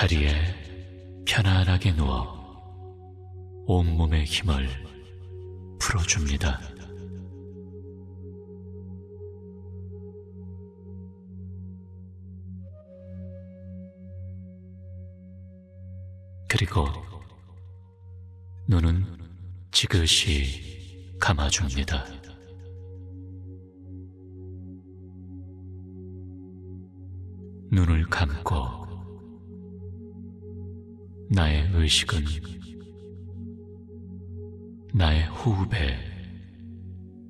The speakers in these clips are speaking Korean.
자리에 편안하게 누워 온몸의 힘을 풀어줍니다. 그리고 눈은 지그시 감아줍니다. 의 의식은 나의 호흡에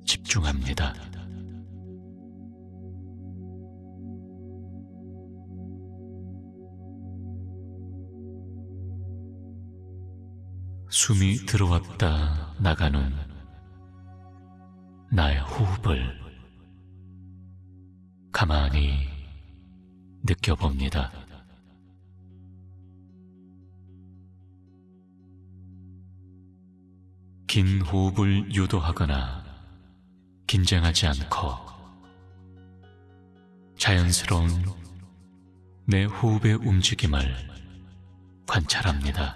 집중합니다. 숨이 들어왔다 나가는 나의 호흡을 가만히 느껴봅니다. 긴 호흡을 유도하거나 긴장하지 않고 자연스러운 내 호흡의 움직임을 관찰합니다.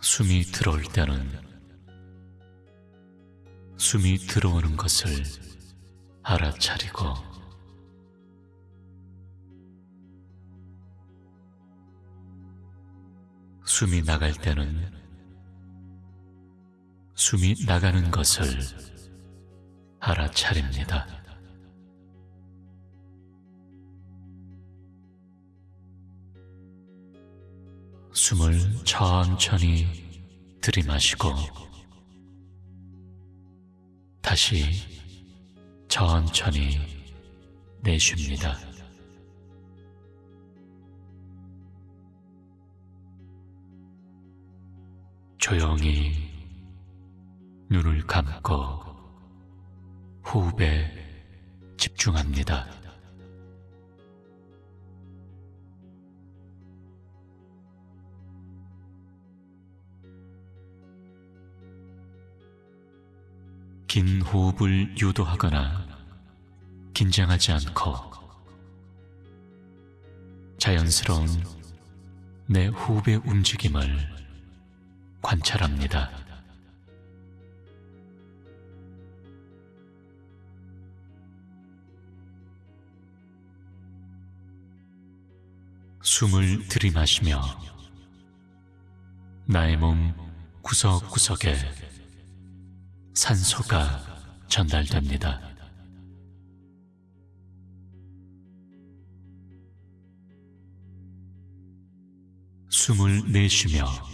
숨이 들어올 때는 숨이 들어오는 것을 알아차리고 숨이 나갈 때는 숨이 나가는 것을 알아차립니다. 숨을 천천히 들이마시고 다시 천천히 내쉽니다. 조용히 눈을 감고 호흡에 집중합니다. 긴 호흡을 유도하거나 긴장하지 않고 자연스러운 내 호흡의 움직임을 관찰합니다. 숨을 들이마시며 나의 몸 구석구석에 산소가 전달됩니다. 숨을 내쉬며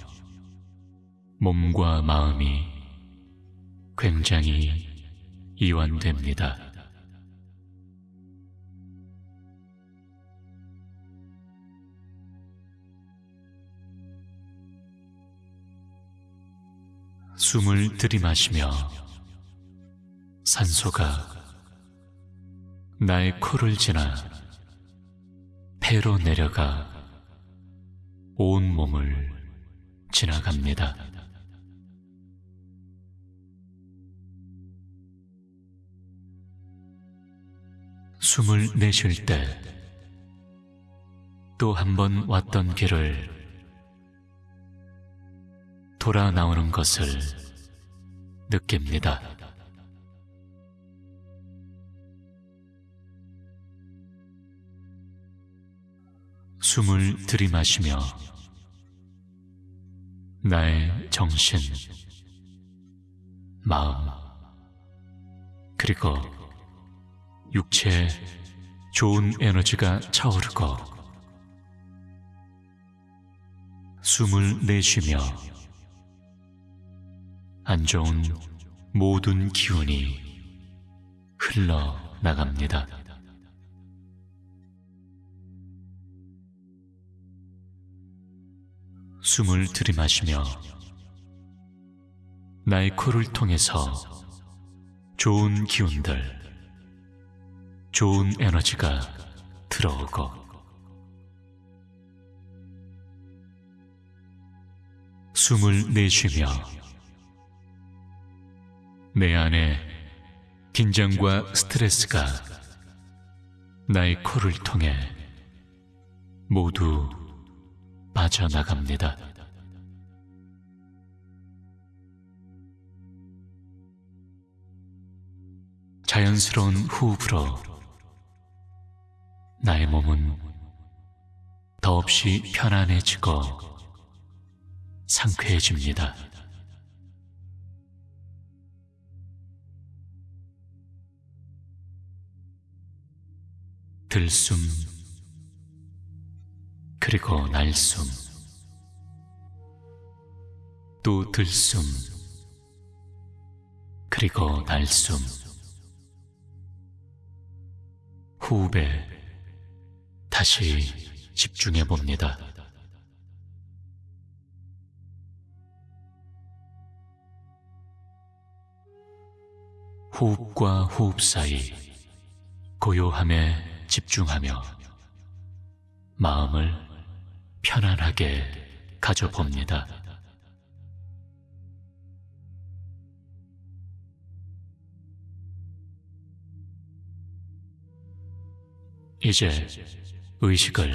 몸과 마음이 굉장히 이완됩니다. 숨을 들이마시며 산소가 나의 코를 지나 폐로 내려가 온 몸을 지나갑니다. 숨을 내쉴 때 또 한 번 왔던 길을 돌아 나오는 것을 느낍니다. 숨을 들이마시며 나의 정신, 마음, 그리고 육체에 좋은 에너지가 차오르고 숨을 내쉬며 안 좋은 모든 기운이 흘러나갑니다. 숨을 들이마시며 나의 코를 통해서 좋은 기운들, 좋은 에너지가 들어오고 숨을 내쉬며 내 안에 긴장과 스트레스가 나의 코를 통해 모두 빠져나갑니다. 자연스러운 호흡으로 나의 몸은 더없이 편안해지고 상쾌해집니다. 들숨, 그리고 날숨, 또 들숨, 그리고 날숨, 호흡에 다시 집중해 봅니다. 호흡과 호흡 사이 고요함에 집중하며 마음을 편안하게 가져봅니다. 이제 의식을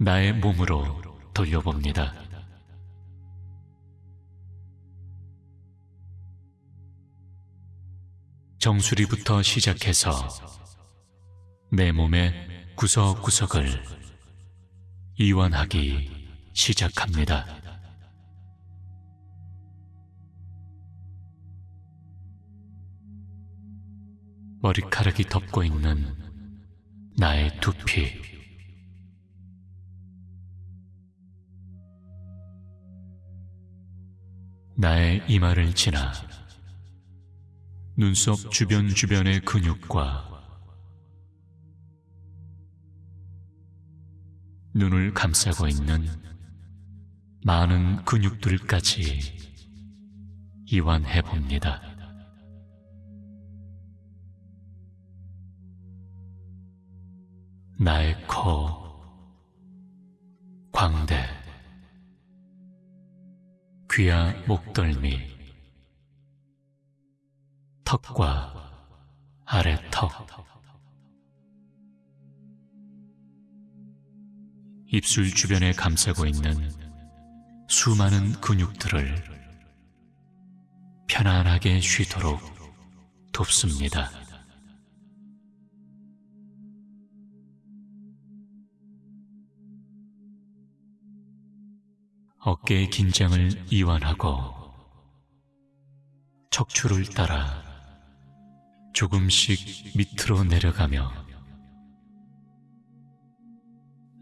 나의 몸으로 돌려봅니다. 정수리부터 시작해서 내 몸의 구석구석을 이완하기 시작합니다. 머리카락이 덮고 있는 나의 두피, 나의 이마를 지나 눈썹 주변 주변의 근육과 눈을 감싸고 있는 많은 근육들까지 이완해 봅니다. 나의 코, 광대, 귀와 목덜미, 턱과 아래 턱, 입술 주변에 감싸고 있는 수많은 근육들을 편안하게 쉬도록 돕습니다. 어깨의 긴장을 이완하고 척추를 따라 조금씩 밑으로 내려가며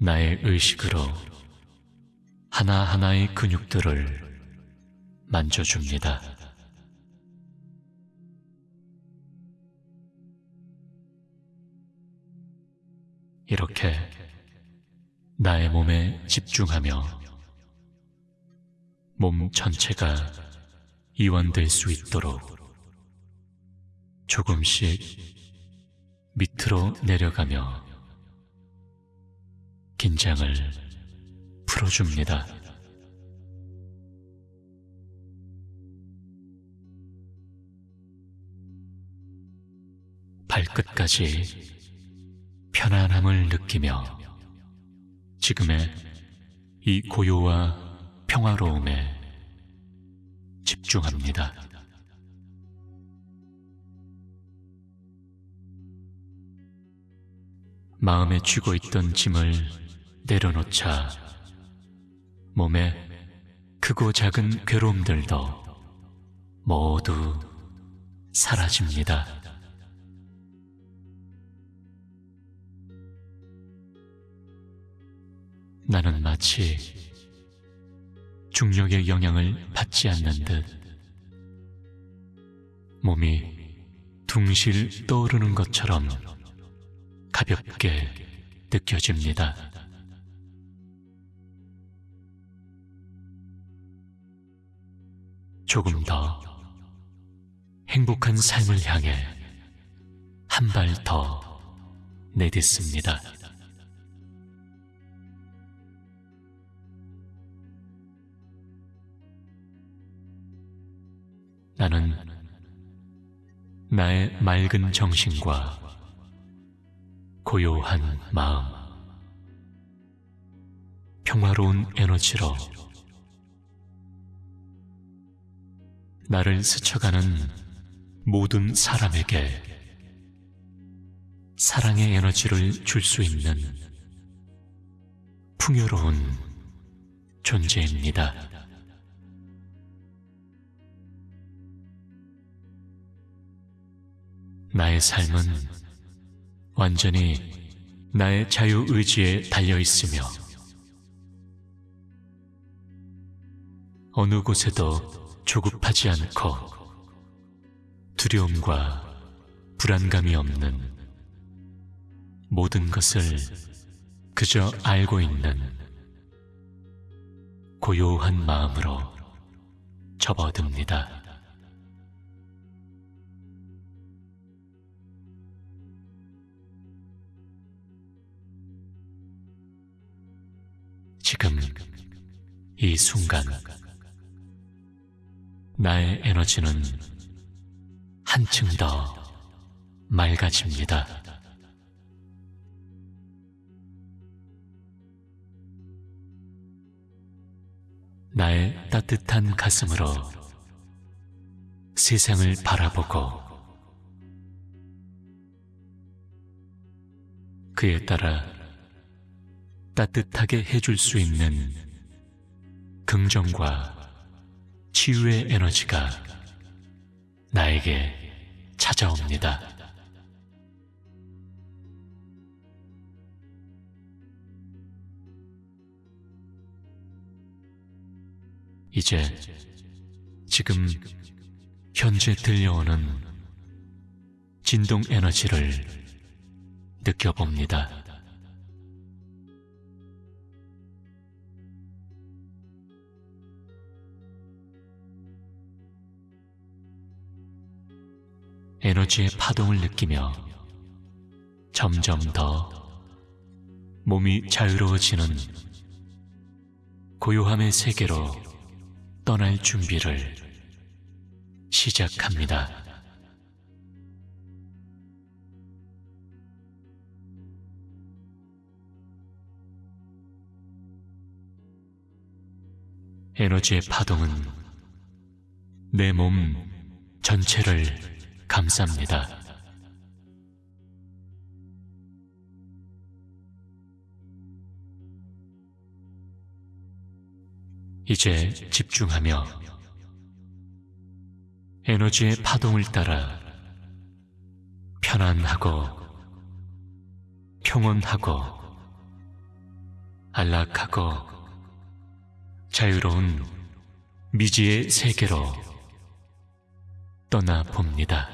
나의 의식으로 하나하나의 근육들을 만져줍니다. 이렇게 나의 몸에 집중하며 몸 전체가 이완될 수 있도록 조금씩 밑으로 내려가며 긴장을 풀어줍니다. 발끝까지 편안함을 느끼며 지금의 이 고요와 평화로움에 집중합니다. 마음에 쥐고 있던 짐을 내려놓자 몸에 크고 작은 괴로움들도 모두 사라집니다. 나는 마치 중력의 영향을 받지 않는 듯 몸이 둥실 떠오르는 것처럼 가볍게 느껴집니다. 조금 더 행복한 삶을 향해 한 발 더 내딛습니다. 나는 나의 맑은 정신과 고요한 마음, 평화로운 에너지로 나를 스쳐가는 모든 사람에게 사랑의 에너지를 줄 수 있는 풍요로운 존재입니다. 나의 삶은 완전히 나의 자유의지에 달려 있으며 어느 곳에도 조급하지 않고 두려움과 불안감이 없는 모든 것을 그저 알고 있는 고요한 마음으로 접어듭니다. 이 순간 나의 에너지는 한층 더 맑아집니다. 나의 따뜻한 가슴으로 세상을 바라보고 그에 따라 따뜻하게 해줄 수 있는 긍정과 치유의 에너지가 나에게 찾아옵니다. 이제 지금 현재 들려오는 진동 에너지를 느껴봅니다. 에너지의 파동을 느끼며 점점 더 몸이 자유로워지는 고요함의 세계로 떠날 준비를 시작합니다. 에너지의 파동은 내 몸 전체를 감쌉니다. 이제 집중하며 에너지의 파동을 따라 편안하고 평온하고 안락하고 자유로운 미지의 세계로 떠나 봅니다.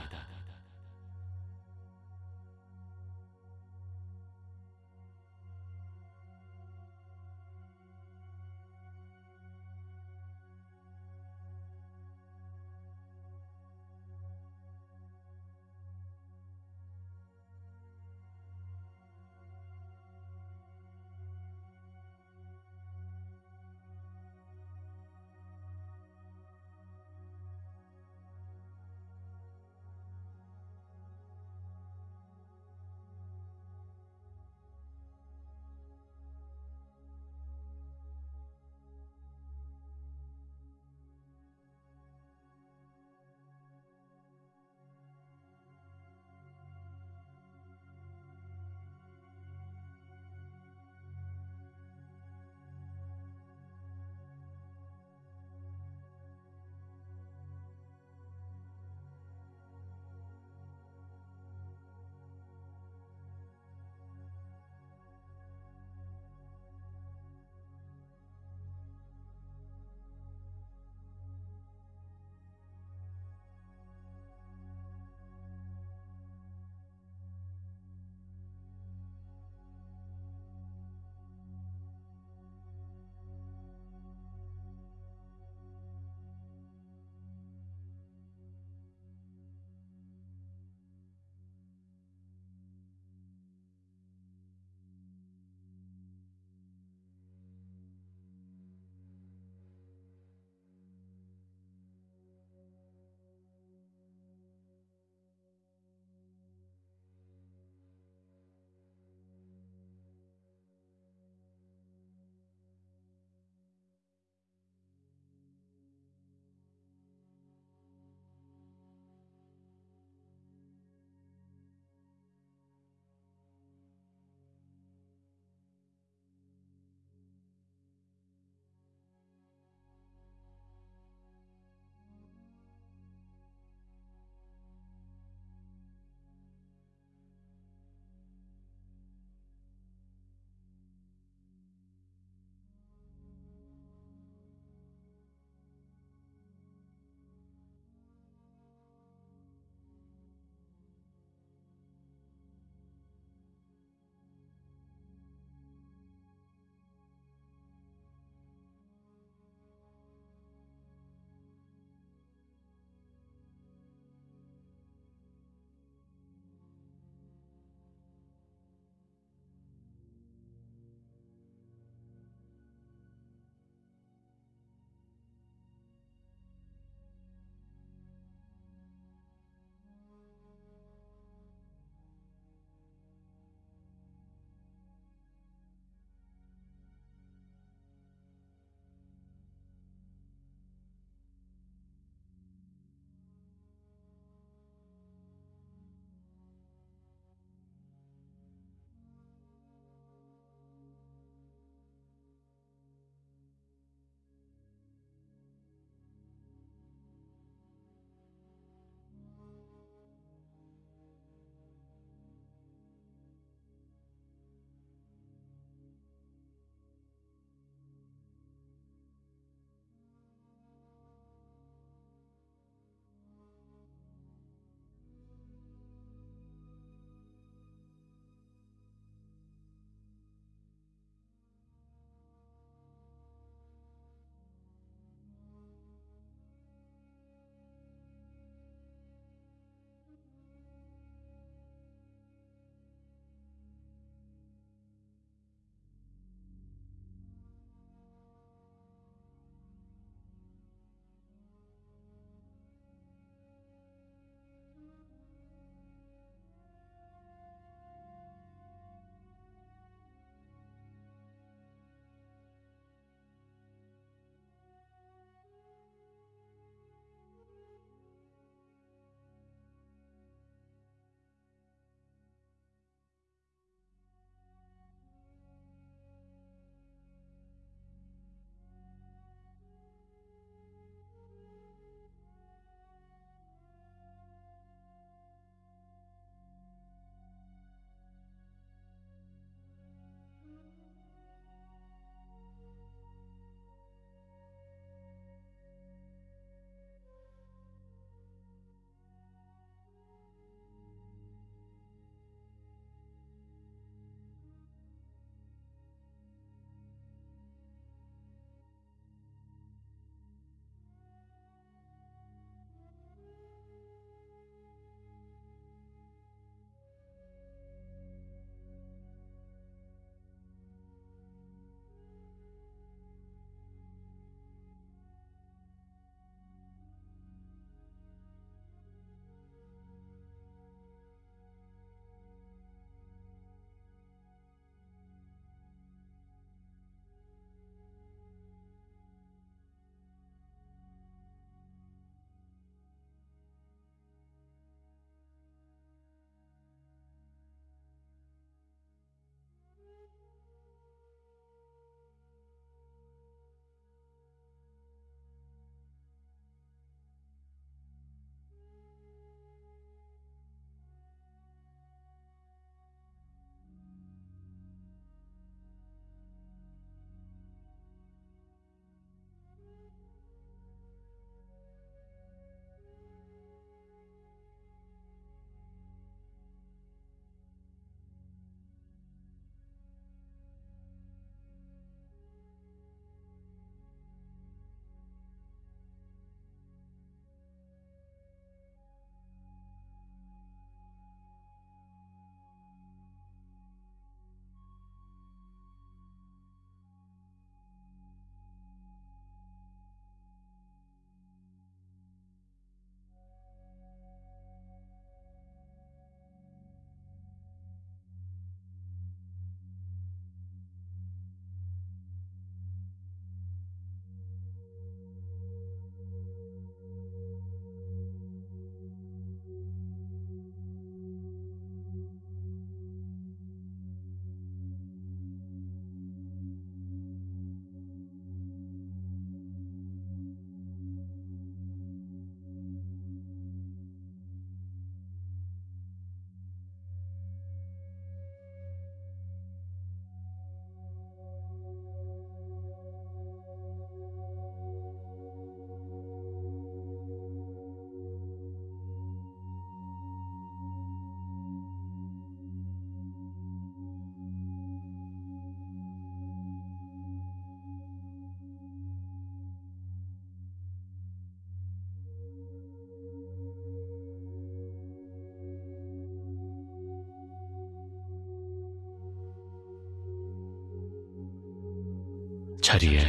자리에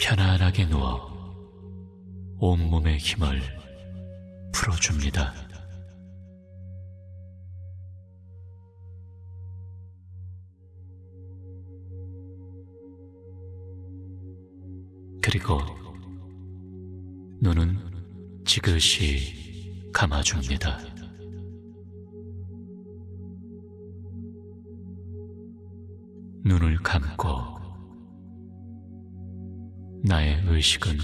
편안하게 누워 온몸의 힘을 풀어줍니다. 그리고 눈은 지그시 감아줍니다. 의 의식은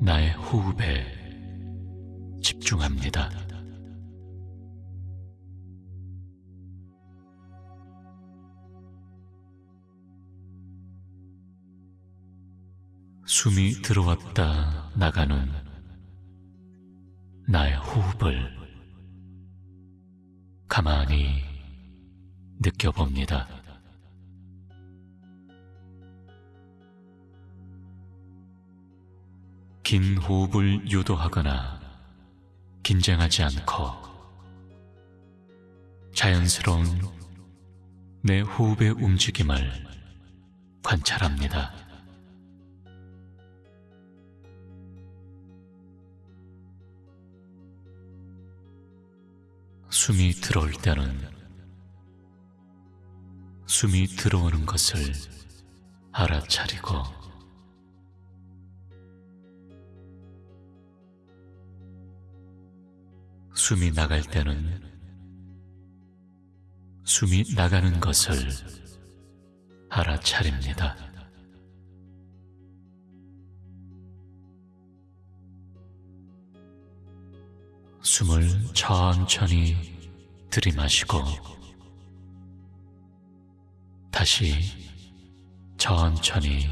나의 호흡에 집중합니다. 숨이 들어왔다 나가는 나의 호흡을 가만히 느껴봅니다. 긴 호흡을 유도하거나 긴장하지 않고 자연스러운 내 호흡의 움직임을 관찰합니다. 숨이 들어올 때는 숨이 들어오는 것을 알아차리고 숨이 나갈 때는 숨이 나가는 것을 알아차립니다. 숨을 천천히 들이마시고 다시 천천히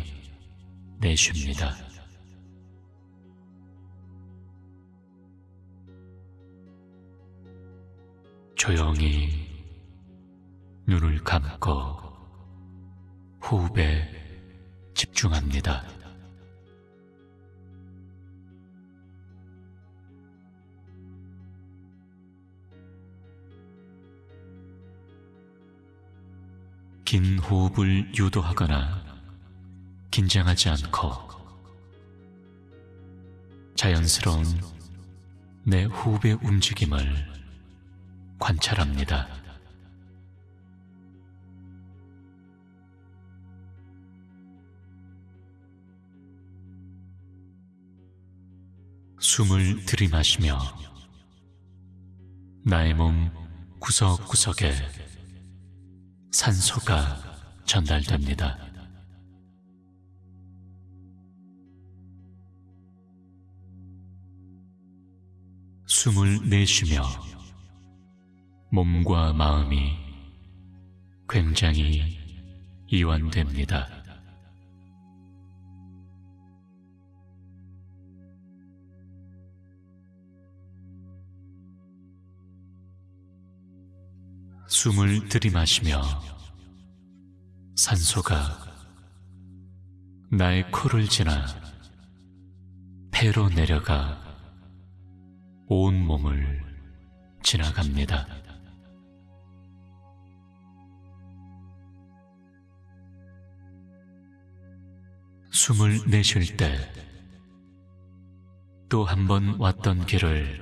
내쉽니다. 조용히 눈을 감고 호흡에 집중합니다. 긴 호흡을 유도하거나 긴장하지 않고 자연스러운 내 호흡의 움직임을 관찰합니다. 숨을 들이마시며 나의 몸 구석구석에 산소가 전달됩니다. 숨을 내쉬며 몸과 마음이 굉장히 이완됩니다. 숨을 들이마시며 산소가 나의 코를 지나 폐로 내려가 온 몸을 지나갑니다. 숨을 내쉴 때 또 한 번 왔던 길을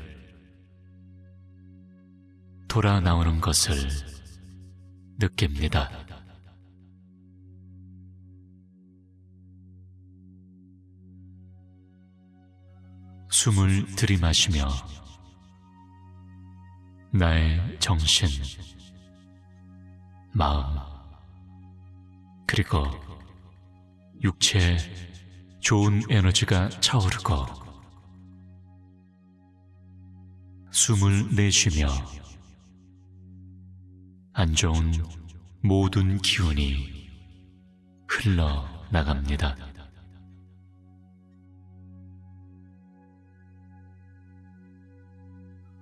돌아 나오는 것을 느낍니다. 숨을 들이마시며 나의 정신, 마음, 그리고 육체에 좋은 에너지가 차오르고 숨을 내쉬며 안 좋은 모든 기운이 흘러나갑니다.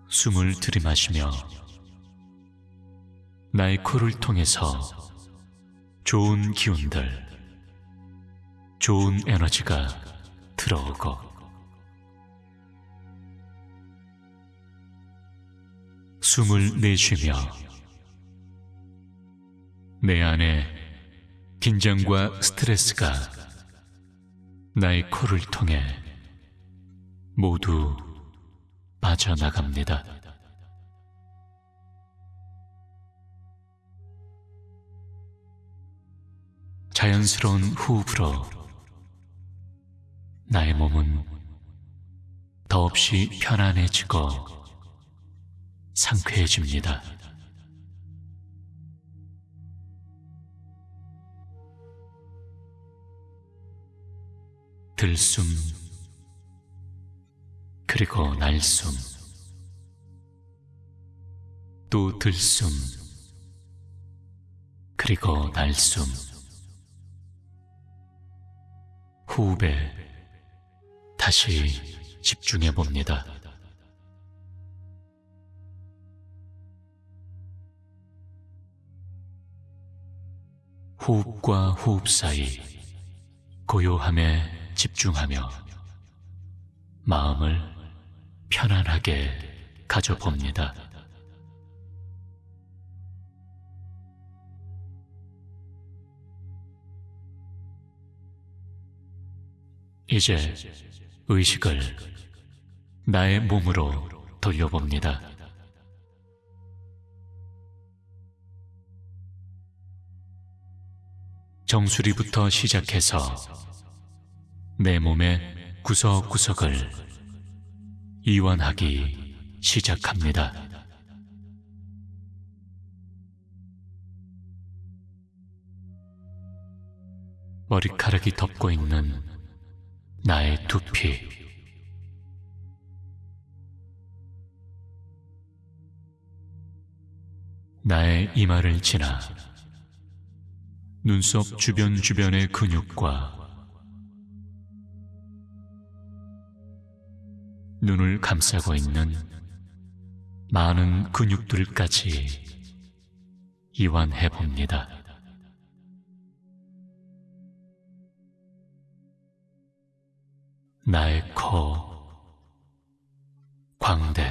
숨을 들이마시며 나의 코를 통해서 좋은 기운들, 좋은 에너지가 들어오고 숨을 내쉬며 내 안에 긴장과 스트레스가 나의 코를 통해 모두 빠져나갑니다. 자연스러운 호흡으로 나의 몸은 더없이 편안해지고 상쾌해집니다. 들숨, 그리고 날숨, 또 들숨, 그리고 날숨, 호흡에 다시 집중해 봅니다. 호흡과 호흡 사이 고요함에 집중하며 마음을 편안하게 가져봅니다. 이제 의식을 나의 몸으로 돌려봅니다. 정수리부터 시작해서 내 몸의 구석구석을 이완하기 시작합니다. 머리카락이 덮고 있는 나의 두피, 나의 이마를 지나 눈썹 주변 주변의 근육과 눈을 감싸고 있는 많은 근육들까지 이완해 봅니다. 나의 코, 광대,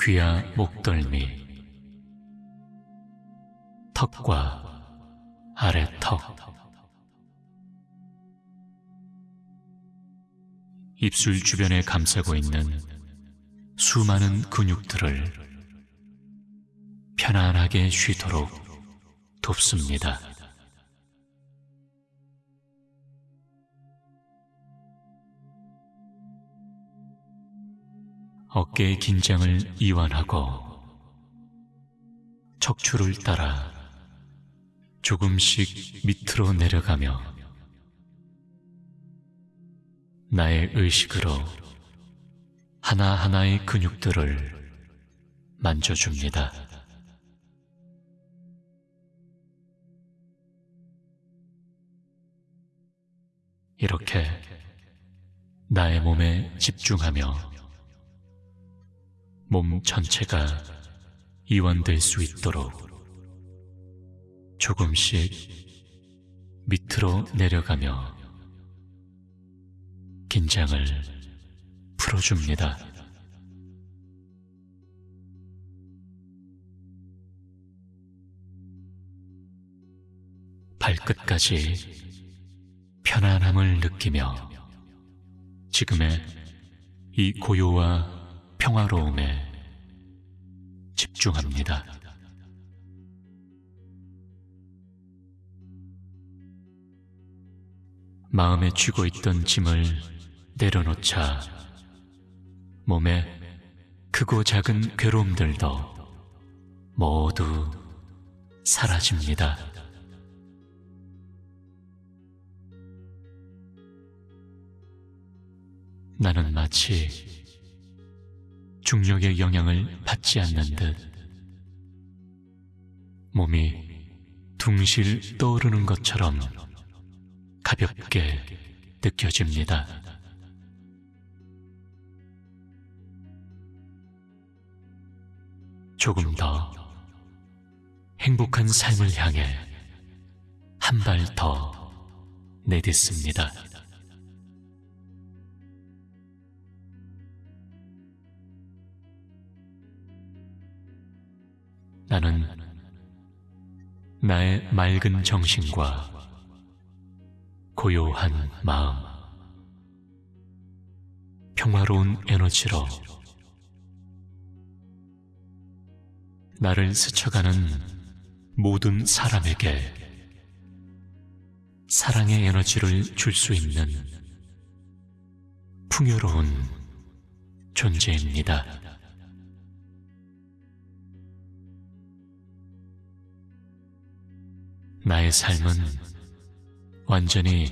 귀와 목덜미, 턱과 아래 턱, 입술 주변에 감싸고 있는 수많은 근육들을 편안하게 쉬도록 돕습니다. 어깨의 긴장을 이완하고 척추를 따라 조금씩 밑으로 내려가며 나의 의식으로 하나하나의 근육들을 만져줍니다. 이렇게 나의 몸에 집중하며 몸 전체가 이완될 수 있도록 조금씩 밑으로 내려가며 긴장을 풀어줍니다. 발끝까지 편안함을 느끼며 지금의 이 고요와 평화로움에 집중합니다. 마음에 쥐고 있던 짐을 내려놓자 몸에 크고 작은 괴로움들도 모두 사라집니다. 나는 마치 중력의 영향을 받지 않는 듯 몸이 둥실 떠오르는 것처럼 가볍게 느껴집니다. 조금 더 행복한 삶을 향해 한 발 더 내딛습니다. 나는 나의 맑은 정신과 고요한 마음, 평화로운 에너지로 나를 스쳐가는 모든 사람에게 사랑의 에너지를 줄 수 있는 풍요로운 존재입니다. 나의 삶은 완전히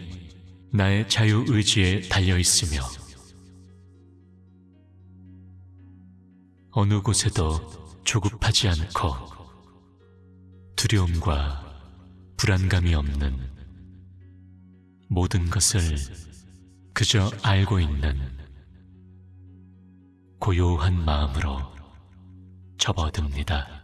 나의 자유의지에 달려 있으며 어느 곳에도 조급하지 않고 두려움과 불안감이 없는 모든 것을 그저 알고 있는 고요한 마음으로 접어듭니다.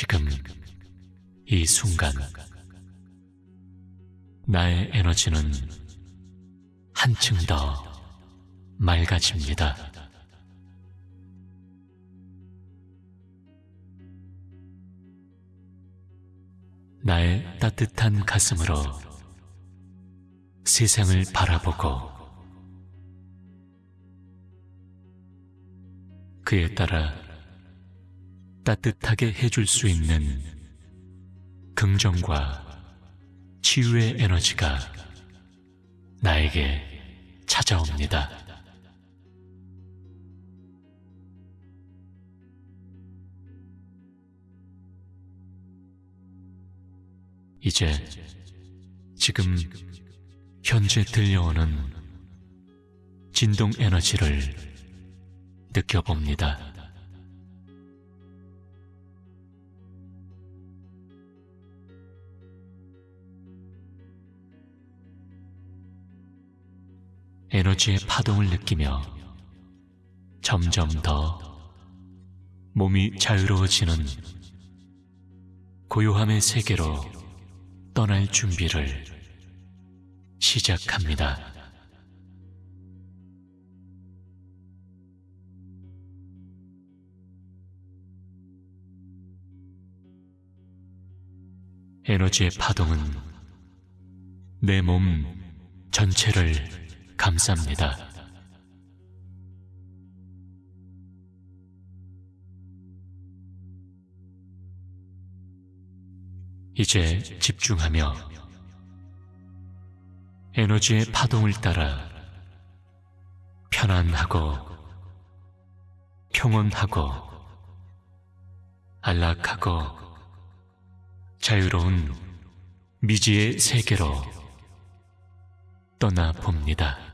지금 이 순간 나의 에너지는 한층 더 맑아집니다. 나의 따뜻한 가슴으로 세상을 바라보고 그에 따라 따뜻하게 해줄 수 있는 긍정과 치유의 에너지가 나에게 찾아옵니다. 이제 지금 현재 들려오는 진동 에너지를 느껴봅니다. 에너지의 파동을 느끼며 점점 더 몸이 자유로워지는 고요함의 세계로 떠날 준비를 시작합니다. 에너지의 파동은 내 몸 전체를 감쌉니다. 이제 집중하며 에너지의 파동을 따라 편안하고 평온하고 안락하고 자유로운 미지의 세계로 떠나 봅니다.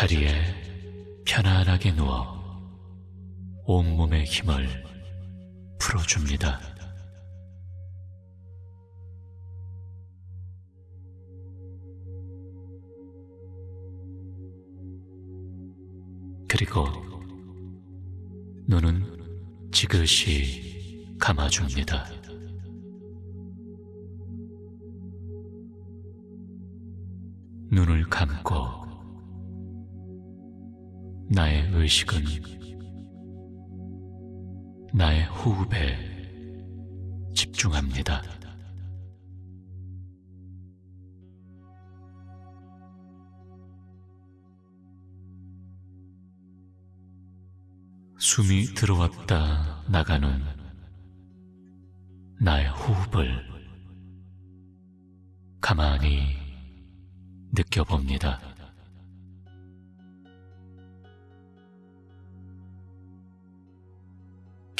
자리에 편안하게 누워 온몸의 힘을 풀어줍니다. 그리고 눈은 지그시 감아줍니다. 눈을 감고 의 의식은 나의 호흡에 집중합니다. 숨이 들어왔다 나가는 나의 호흡을 가만히 느껴봅니다.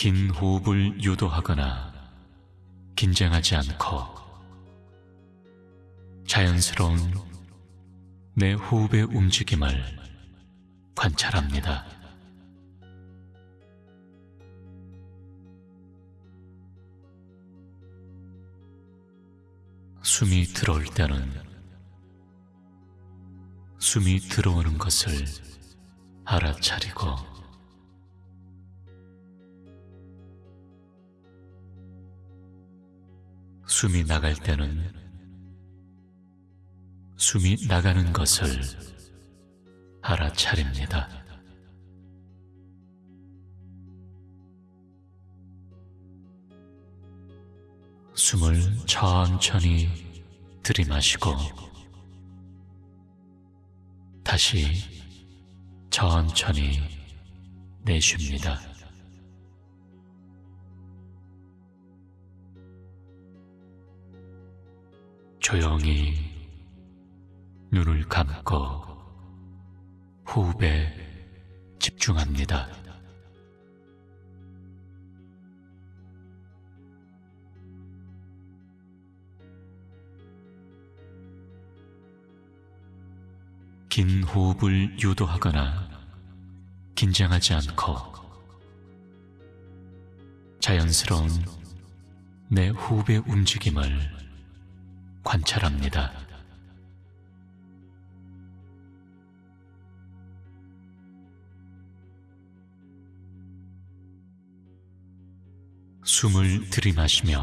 긴 호흡을 유도하거나 긴장하지 않고 자연스러운 내 호흡의 움직임을 관찰합니다. 숨이 들어올 때는 숨이 들어오는 것을 알아차리고 숨이 나갈 때는 숨이 나가는 것을 알아차립니다. 숨을 천천히 들이마시고 다시 천천히 내쉽니다. 조용히 눈을 감고 호흡에 집중합니다. 긴 호흡을 유도하거나 긴장하지 않고 자연스러운 내 호흡의 움직임을 관찰합니다. 숨을 들이마시며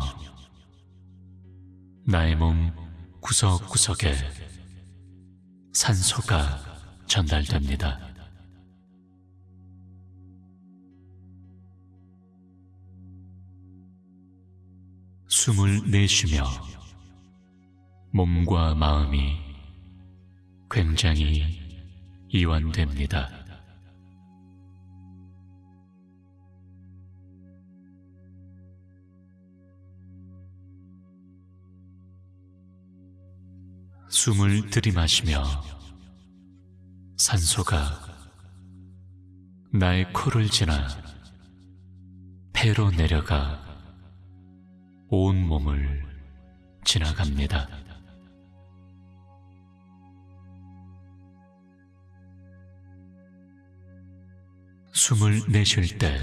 나의 몸 구석구석에 산소가 전달됩니다. 숨을 내쉬며 몸과 마음이 굉장히 이완됩니다. 숨을 들이마시며 산소가 나의 코를 지나 폐로 내려가 온 몸을 지나갑니다. 숨을 내쉴 때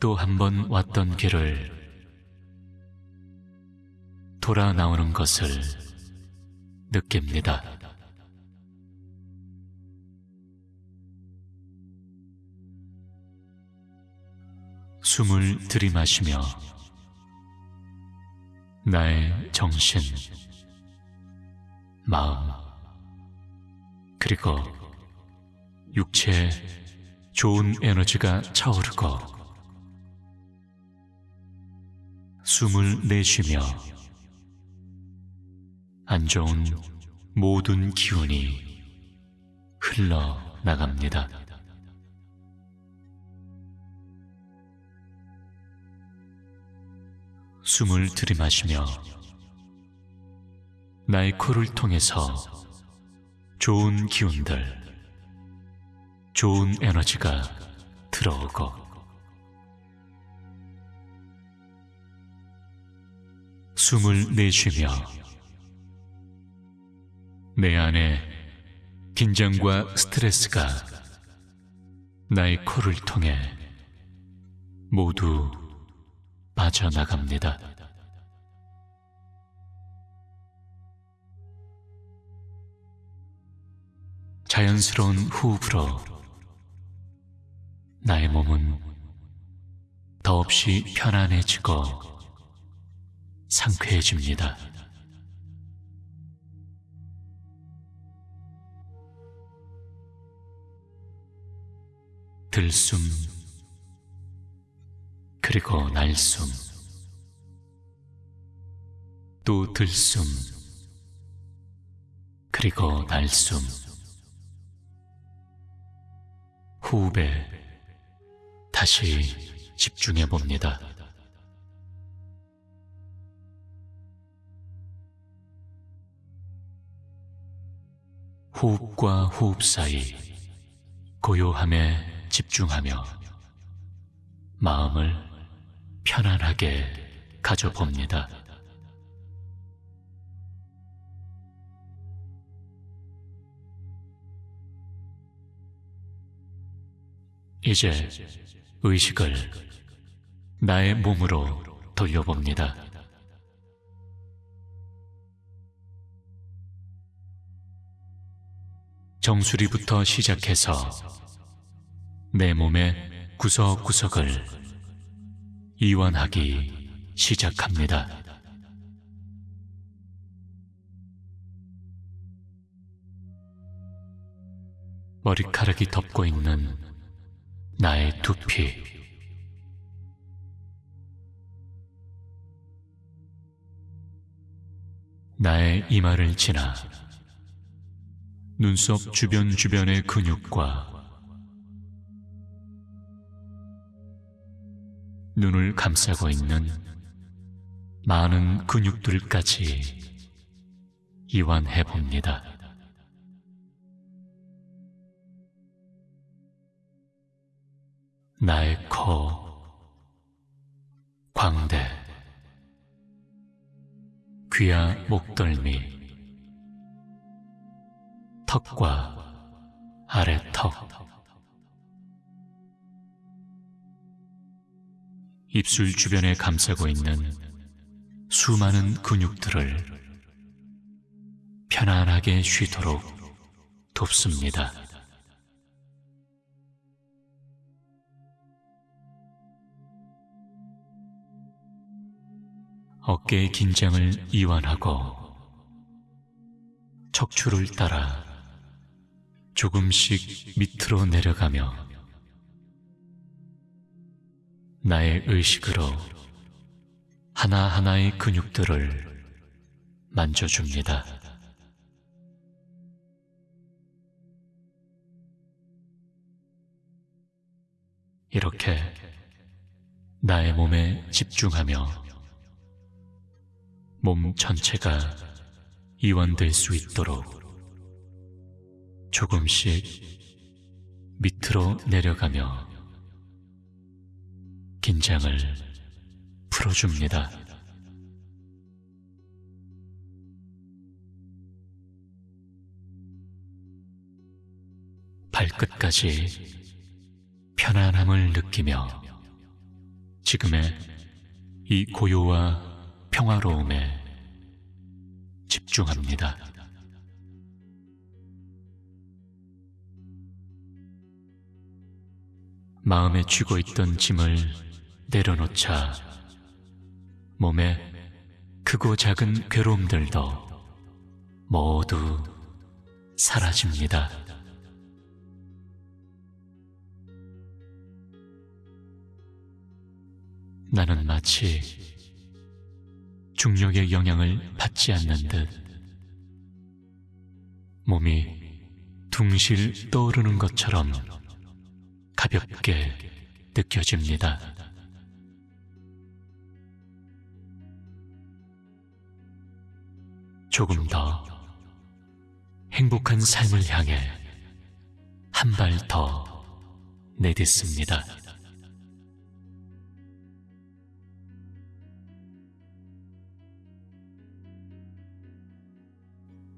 또 한 번 왔던 길을 돌아 나오는 것을 느낍니다. 숨을 들이마시며 나의 정신, 마음, 그리고 육체에 좋은 에너지가 차오르고 숨을 내쉬며 안 좋은 모든 기운이 흘러나갑니다. 숨을 들이마시며 나의 코를 통해서 좋은 기운들, 좋은 에너지가 들어오고 숨을 내쉬며 내 안에 긴장과 스트레스가 나의 코를 통해 모두 빠져나갑니다. 자연스러운 호흡으로 나의 몸은 더없이 편안해지고 상쾌해집니다. 들숨, 그리고 날숨, 또 들숨, 그리고 날숨. 호흡에 다시 집중해 봅니다. 호흡과 호흡 사이 고요함에 집중하며 마음을 편안하게 가져봅니다. 이제 의식을 나의 몸으로 돌려봅니다. 정수리부터 시작해서 내 몸의 구석구석을 이완하기 시작합니다. 머리카락이 덮고 있는 나의 두피, 나의 이마를 지나 눈썹 주변 주변의 근육과 눈을 감싸고 있는 많은 근육들까지 이완해 봅니다. 나의 코, 광대, 귀와 목덜미, 턱과 아래 턱, 입술 주변에 감싸고 있는 수많은 근육들을 편안하게 쉬도록 돕습니다. 어깨의 긴장을 이완하고 척추를 따라 조금씩 밑으로 내려가며 나의 의식으로 하나하나의 근육들을 만져줍니다. 이렇게 나의 몸에 집중하며 몸 전체가 이완될 수 있도록 조금씩 밑으로 내려가며 긴장을 풀어줍니다. 발끝까지 편안함을 느끼며 지금의 이 고요와 평화로움에 집중합니다. 마음에 쥐고 있던 짐을 내려놓자 몸에 크고 작은 괴로움들도 모두 사라집니다. 나는 마치 중력의 영향을 받지 않는 듯 몸이 둥실 떠오르는 것처럼 가볍게 느껴집니다. 조금 더 행복한 삶을 향해 한 발 더 내딛습니다.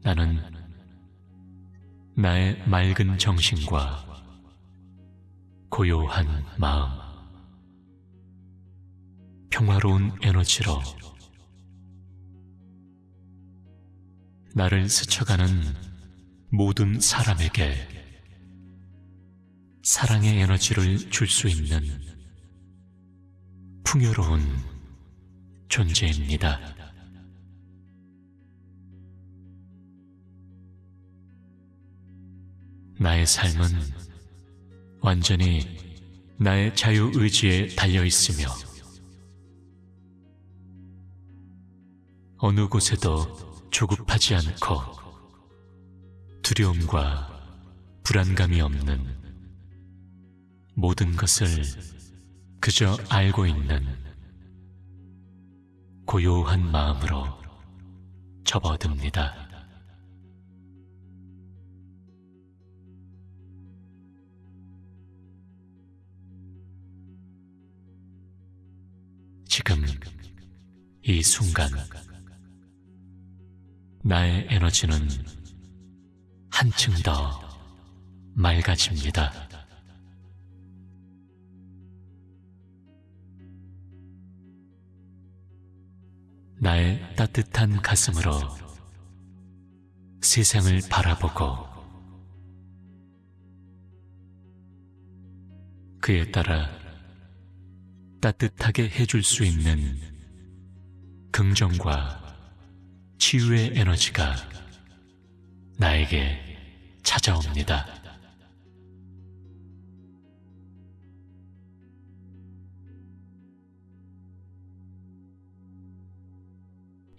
나는 나의 맑은 정신과 고요한 마음, 평화로운 에너지로 나를 스쳐가는 모든 사람에게 사랑의 에너지를 줄 수 있는 풍요로운 존재입니다. 나의 삶은 완전히 나의 자유의지에 달려 있으며 어느 곳에도 조급하지 않고 두려움과 불안감이 없는 모든 것을 그저 알고 있는 고요한 마음으로 접어듭니다. 지금 이 순간 나의 에너지는 한층 더 맑아집니다. 나의 따뜻한 가슴으로 세상을 바라보고 그에 따라 따뜻하게 해줄 수 있는 긍정과 치유의 에너지가 나에게 찾아옵니다.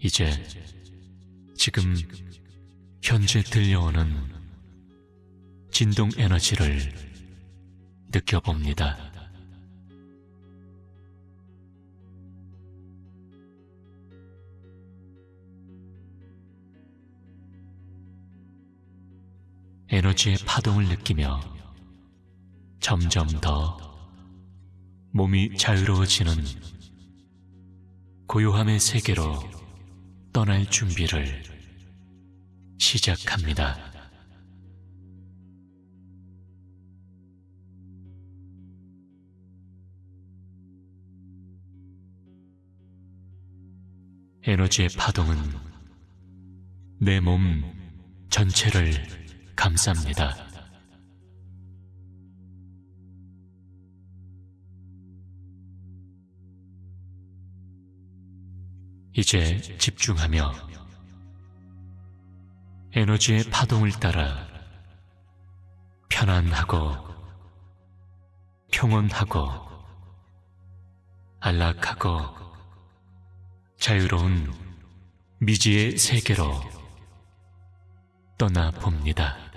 이제 지금 현재 들려오는 진동 에너지를 느껴봅니다. 에너지의 파동을 느끼며 점점 더 몸이 자유로워지는 고요함의 세계로 떠날 준비를 시작합니다. 에너지의 파동은 내 몸 전체를 감쌉니다. 이제 집중하며 에너지의 파동을 따라 편안하고 평온하고 안락하고 자유로운 미지의 세계로 떠나 봅니다.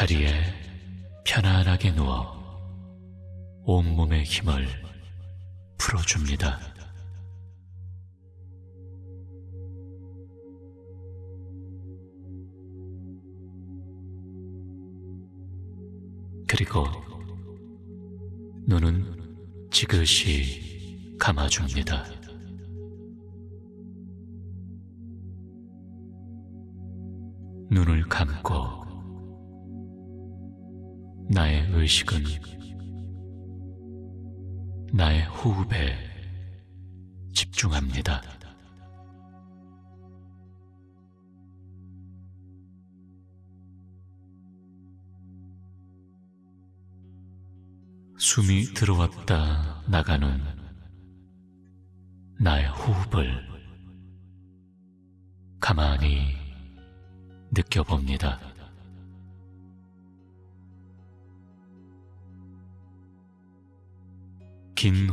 자리에 편안하게 누워 온몸의 힘을 풀어줍니다. 그리고 눈은 지그시 감아줍니다. 의 의식은 나의 호흡에 집중합니다. 숨이 들어왔다 나가는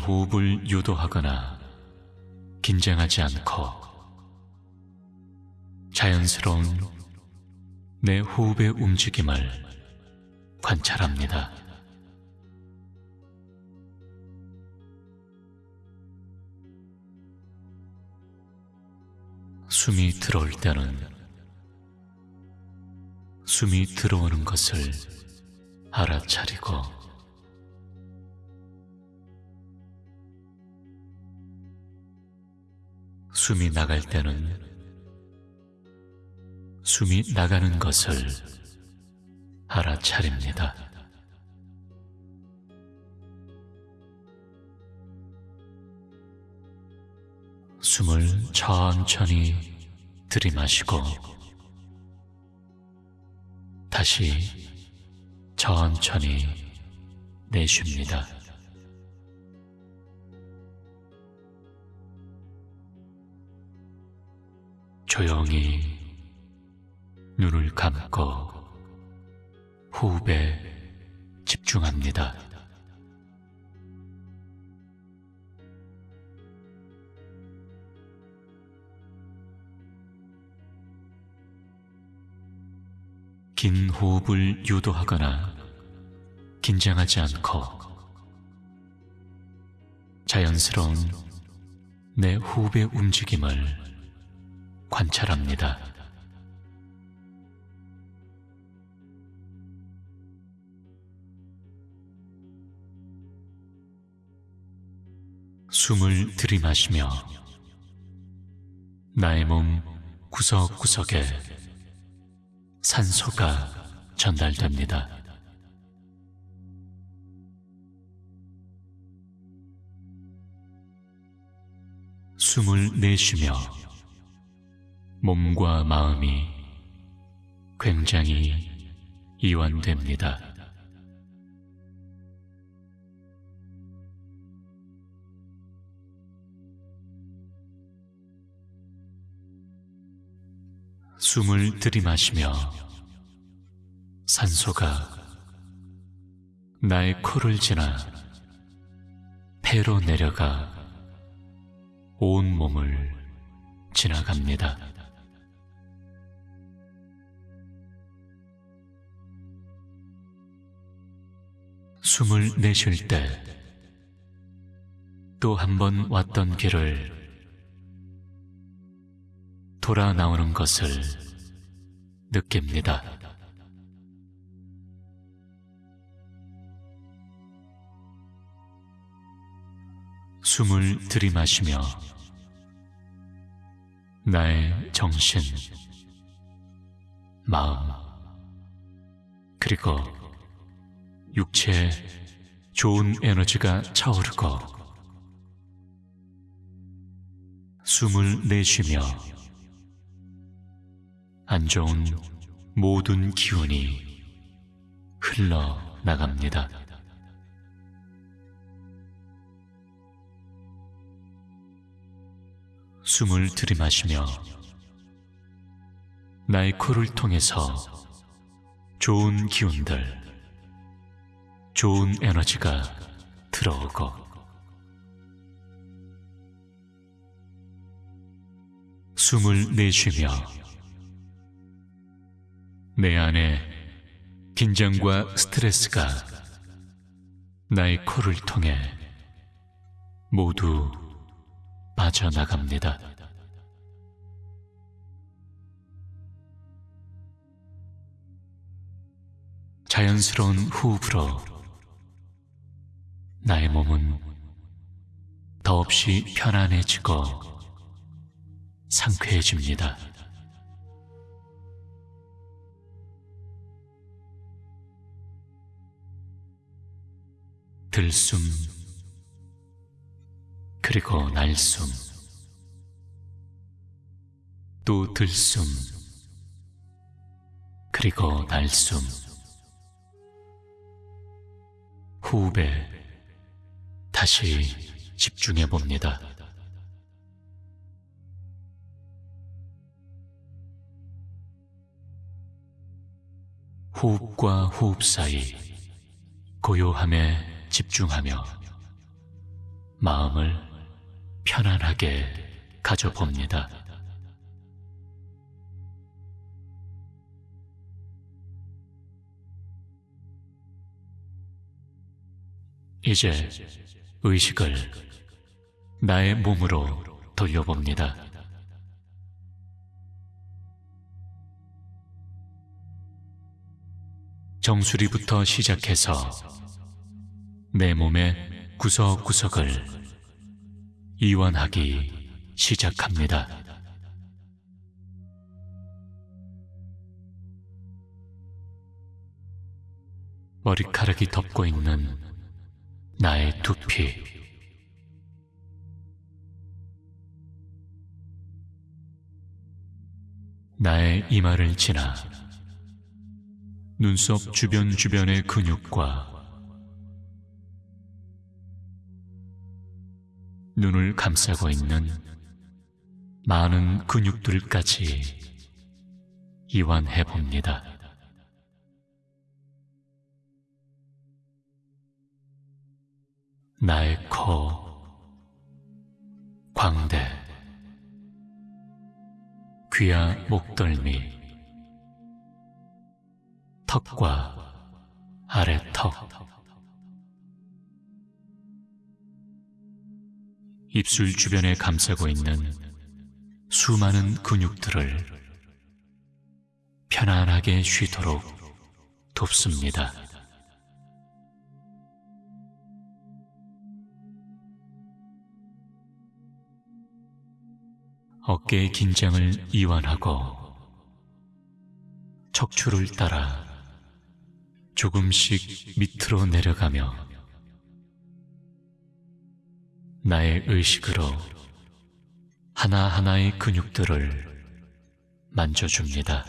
호흡을 유도하거나 긴장하지 않고 자연스러운 내 호흡의 움직임을 관찰합니다. 숨이 들어올 때는 숨이 들어오는 것을 알아차리고 숨이 나갈 때는 숨이 나가는 것을 알아차립니다. 숨을 천천히 들이마시고 다시 천천히 내쉽니다. 조용히 눈을 감고 호흡에 집중합니다. 긴 호흡을 유도하거나 긴장하지 않고 자연스러운 내 호흡의 움직임을 관찰합니다. 숨을 들이마시며 나의 몸 구석구석에 산소가 전달됩니다. 숨을 내쉬며 몸과 마음이 굉장히 이완됩니다. 숨을 들이마시며 산소가 나의 코를 지나 폐로 내려가 온 몸을 지나갑니다. 숨을 내쉴 때 또 한 번 왔던 길을 돌아 나오는 것을 느낍니다. 숨을 들이마시며 나의 정신, 마음, 그리고 육체에 좋은 에너지가 차오르고 숨을 내쉬며 안 좋은 모든 기운이 흘러나갑니다. 숨을 들이마시며 나의 코를 통해서 좋은 기운들, 좋은 에너지가 들어오고 숨을 내쉬며 내 안에 긴장과 스트레스가 나의 코를 통해 모두 빠져나갑니다. 자연스러운 호흡으로 나의 몸은 더없이 편안해지고 상쾌해집니다. 들숨, 그리고 날숨, 또 들숨, 그리고 날숨, 호흡에 다시 집중해 봅니다. 호흡과 호흡 사이 고요함에 집중하며 마음을 편안하게 가져봅니다. 이제 의식을 나의 몸으로 돌려봅니다. 정수리부터 시작해서 내 몸의 구석구석을 이완하기 시작합니다. 머리카락이 덮고 있는 나의 두피, 나의 이마를 지나 눈썹 주변 주변의 근육과 눈을 감싸고 있는 많은 근육들까지 이완해 봅니다. 나의 코, 광대, 귀와 목덜미, 턱과 아래 턱, 입술 주변에 감싸고 있는 수많은 근육들을 편안하게 쉬도록 돕습니다. 어깨의 긴장을 이완하고 척추를 따라 조금씩 밑으로 내려가며 나의 의식으로 하나하나의 근육들을 만져줍니다.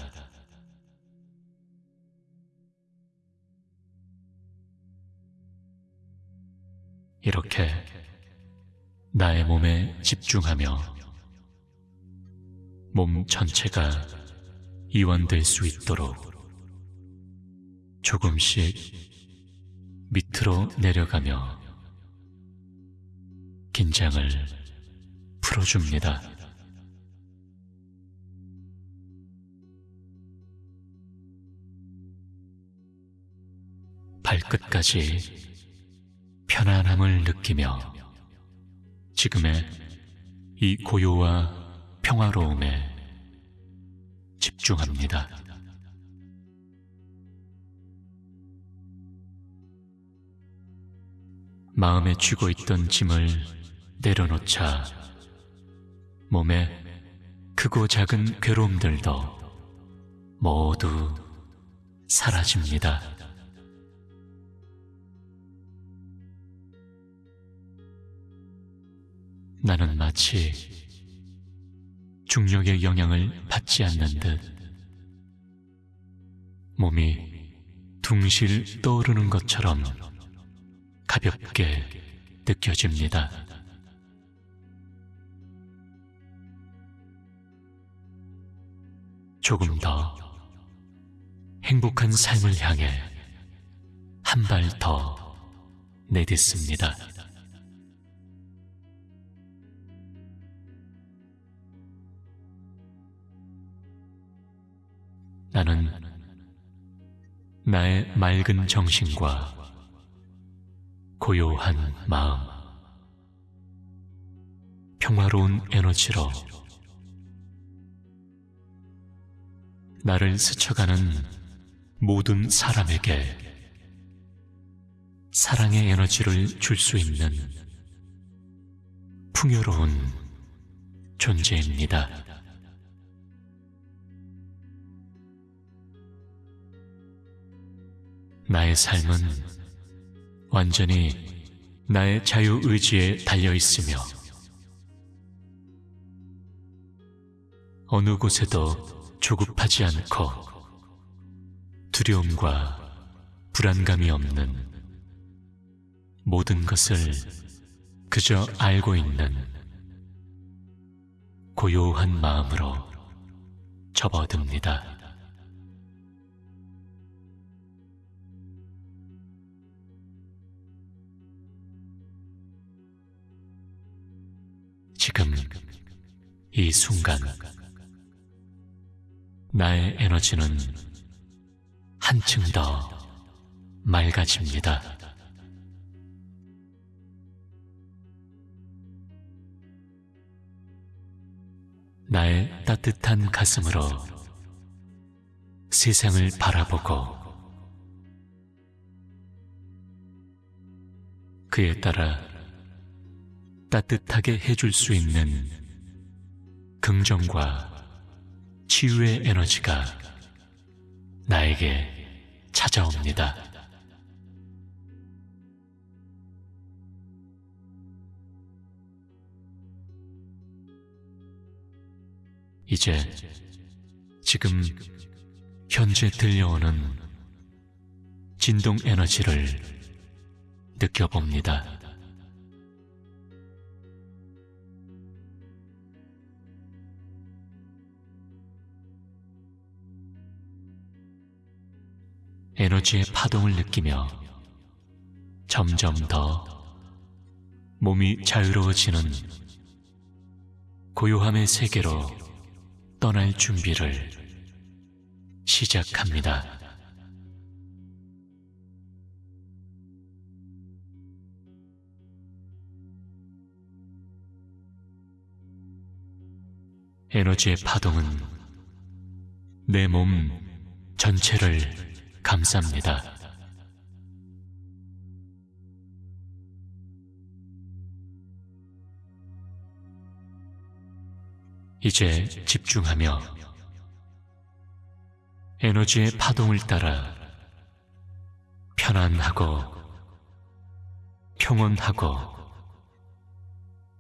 이렇게 나의 몸에 집중하며 몸 전체가 이완될 수 있도록 조금씩 밑으로 내려가며 긴장을 풀어줍니다. 발끝까지 편안함을 느끼며 지금의 이 고요와 평화로움에 집중합니다. 마음에 쥐고 있던 짐을 내려놓자 몸에 크고 작은 괴로움들도 모두 사라집니다. 나는 마치 중력의 영향을 받지 않는 듯 몸이 둥실 떠오르는 것처럼 가볍게 느껴집니다. 조금 더 행복한 삶을 향해 한 발 더 내딛습니다. 나는 나의 맑은 정신과 고요한 마음, 평화로운 에너지로 나를 스쳐가는 모든 사람에게 사랑의 에너지를 줄 수 있는 풍요로운 존재입니다. 나의 삶은 완전히 나의 자유의지에 달려 있으며 어느 곳에도 조급하지 않고 두려움과 불안감이 없는 모든 것을 그저 알고 있는 고요한 마음으로 접어듭니다. 지금 이 순간 나의 에너지는 한층 더 맑아집니다. 나의 따뜻한 가슴으로 세상을 바라보고 그에 따라 따뜻하게 해줄 수 있는 긍정과 치유의 에너지가 나에게 찾아옵니다. 이제 지금 현재 들려오는 진동 에너지를 느껴봅니다. 에너지의 파동을 느끼며 점점 더 몸이 자유로워지는 고요함의 세계로 떠날 준비를 시작합니다. 에너지의 파동은 내 몸 전체를 감쌉니다. 이제 집중하며 에너지의 파동을 따라 편안하고 평온하고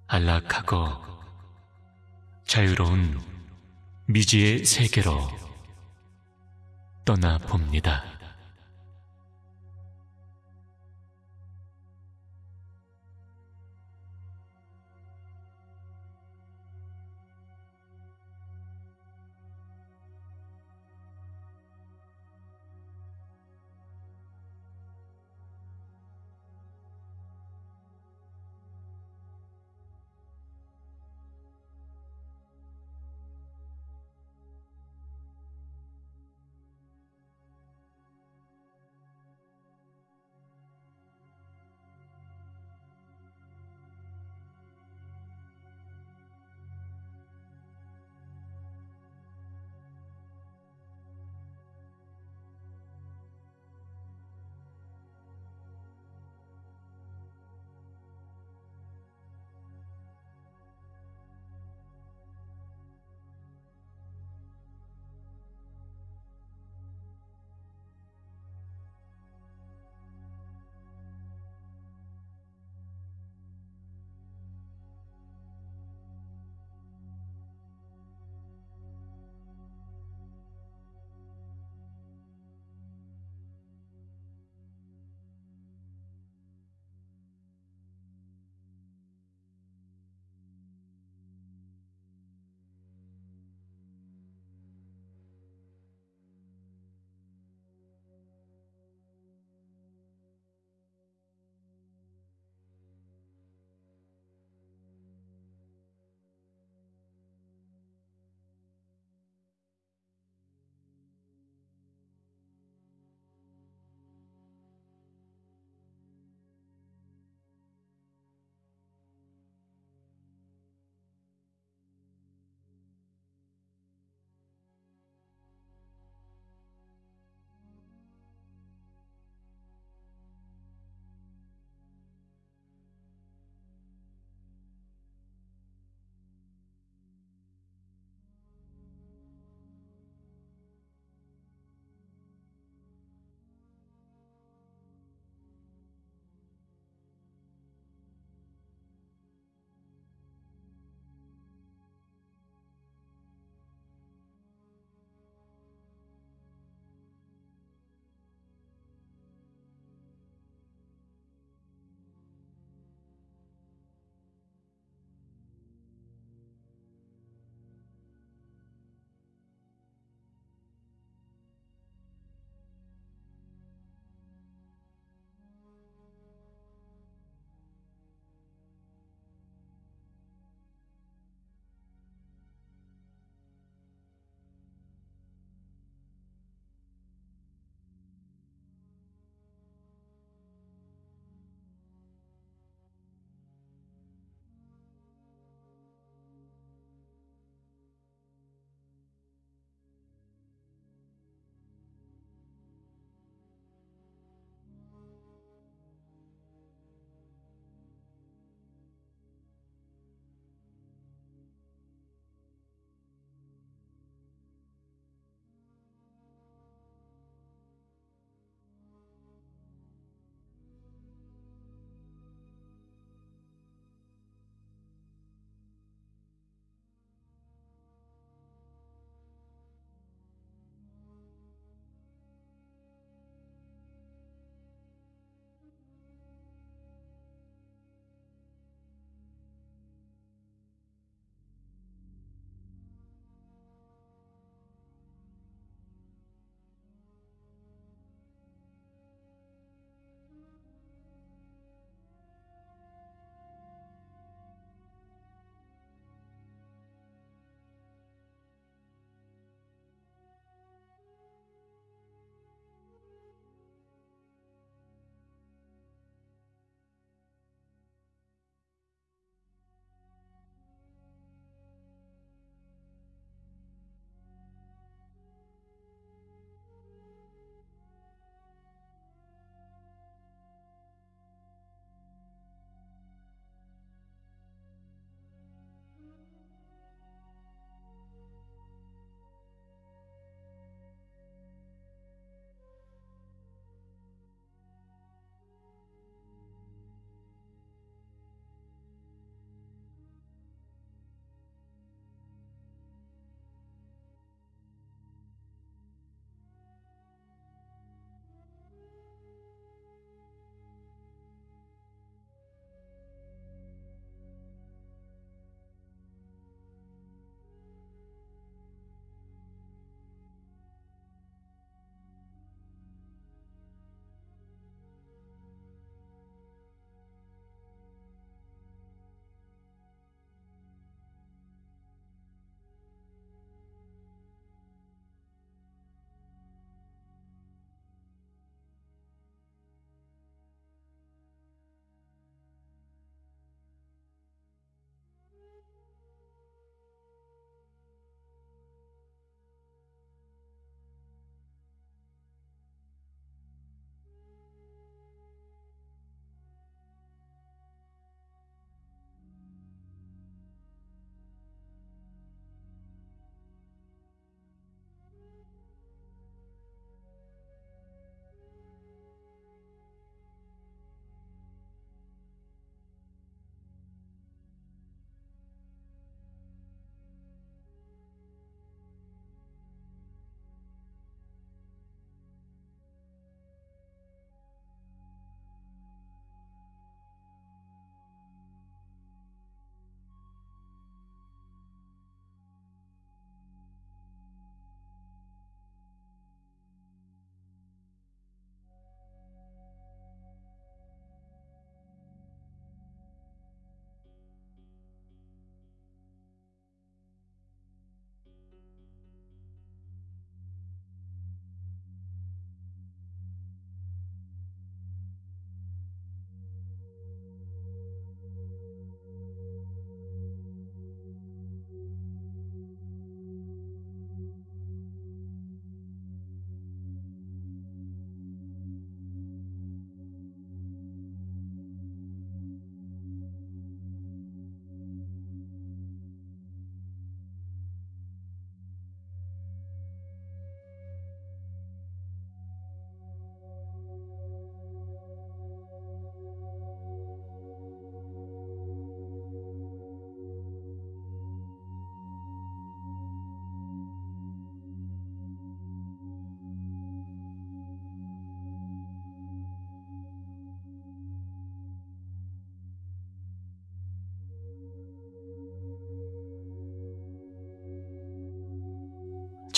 안락하고 자유로운 미지의 세계로 떠나 봅니다.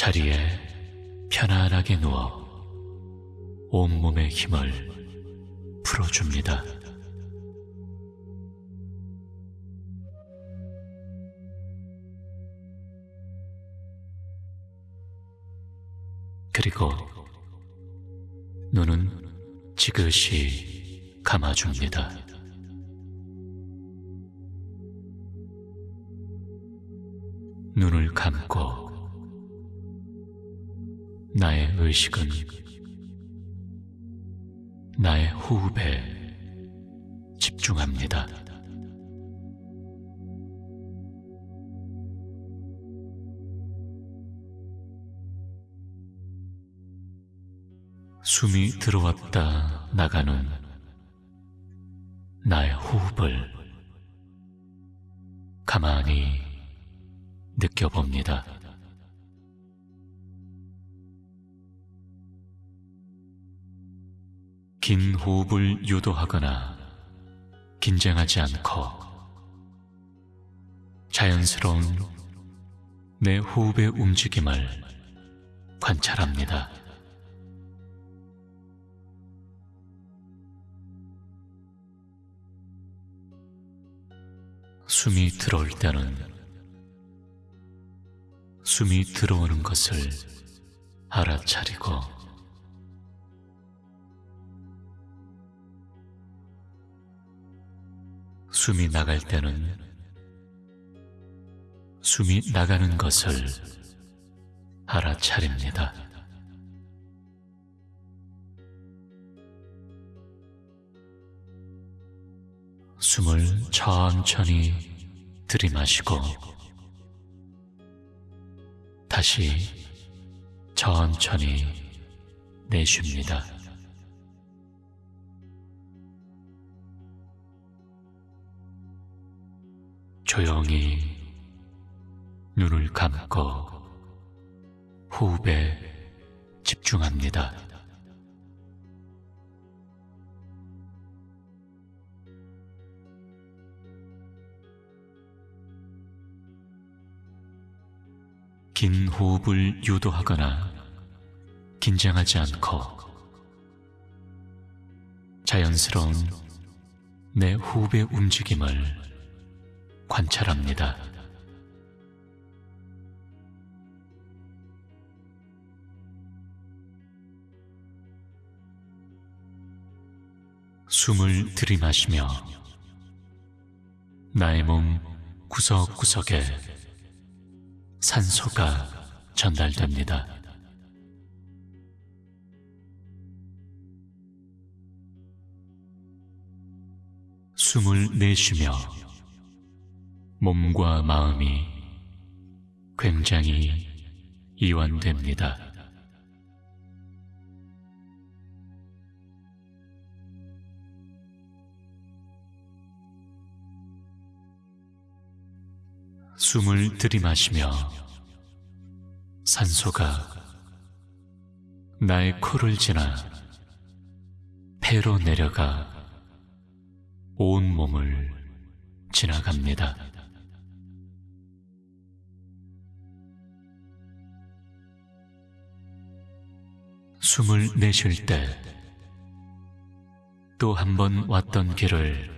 자리에 편안하게 누워 온몸의 힘을 풀어줍니다. 그리고 눈은 지그시 감아줍니다. 의 의식은 나의 호흡에 집중합니다. 숨이 들어왔다 나가는 나의 호흡을 호흡을 유도하거나 긴장하지 않고 자연스러운 내 호흡의 움직임을 관찰합니다. 숨이 들어올 때는 숨이 들어오는 것을 알아차리고 숨이 나갈 때는 숨이 나가는 것을 알아차립니다. 숨을 천천히 들이마시고 다시 천천히 내쉽니다. 조용히 눈을 감고 호흡에 집중합니다. 긴 호흡을 유도하거나 긴장하지 않고 자연스러운 내 호흡의 움직임을 관찰합니다. 숨을 들이마시며 나의 몸 구석구석에 산소가 전달됩니다. 숨을 내쉬며 몸과 마음이 굉장히 이완됩니다. 숨을 들이마시며 산소가 나의 코를 지나 폐로 내려가 온 몸을 지나갑니다. 숨을 내쉴 때 또 한 번 왔던 길을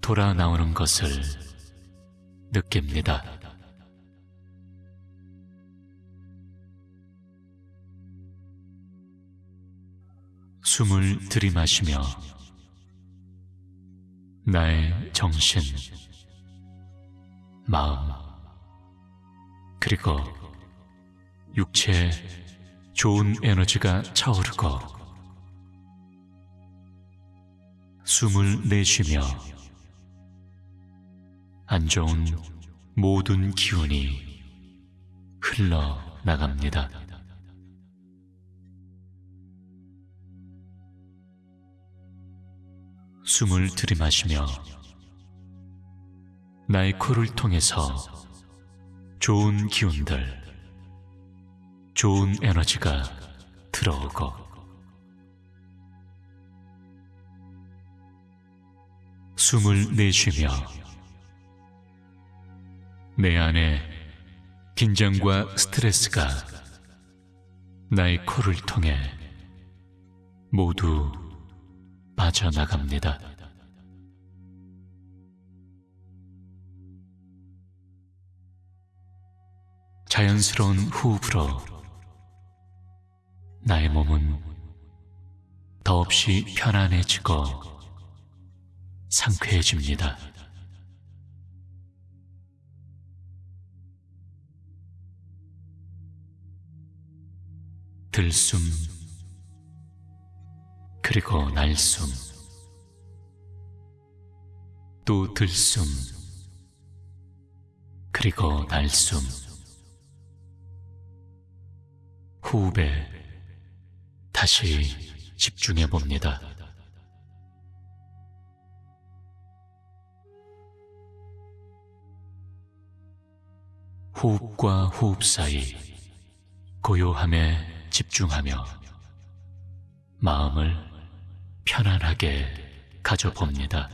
돌아 나오는 것을 느낍니다. 숨을 들이마시며 나의 정신, 마음, 그리고 육체에 좋은 에너지가 차오르고 숨을 내쉬며 안 좋은 모든 기운이 흘러나갑니다. 숨을 들이마시며 나의 코를 통해서 좋은 기운들, 좋은 에너지가 들어오고 숨을 내쉬며 내 안에 긴장과 스트레스가 나의 코를 통해 모두 빠져나갑니다. 자연스러운 호흡으로 나의 몸은 더없이 편안해지고 상쾌해집니다. 들숨, 그리고 날숨, 또 들숨, 그리고 날숨, 호흡에 다시 집중해 봅니다. 호흡과 호흡 사이 고요함에 집중하며 마음을 편안하게 가져봅니다.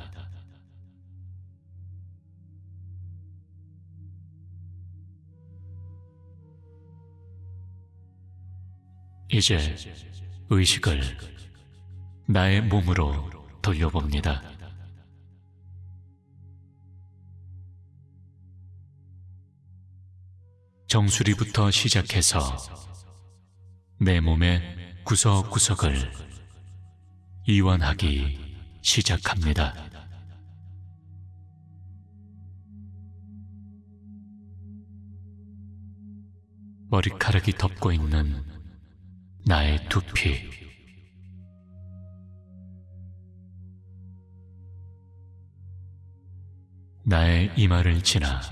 이제 의식을 나의 몸으로 돌려봅니다. 정수리부터 시작해서 내 몸의 구석구석을 이완하기 시작합니다. 머리카락이 덮고 있는 나의 두피. 나의 이마를 지나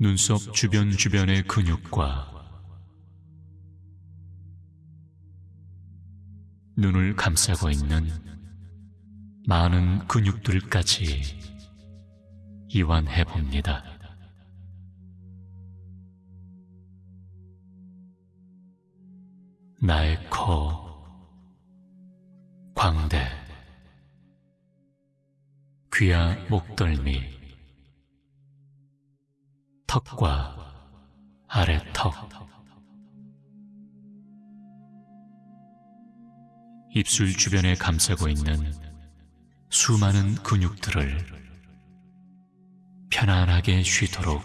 눈썹 주변 주변의 근육과 눈을 감싸고 있는 많은 근육들까지 이완해 봅니다. 나의 코, 광대, 귀와 목덜미, 턱과 아래 턱, 입술 주변에 감싸고 있는 수많은 근육들을 편안하게 쉬도록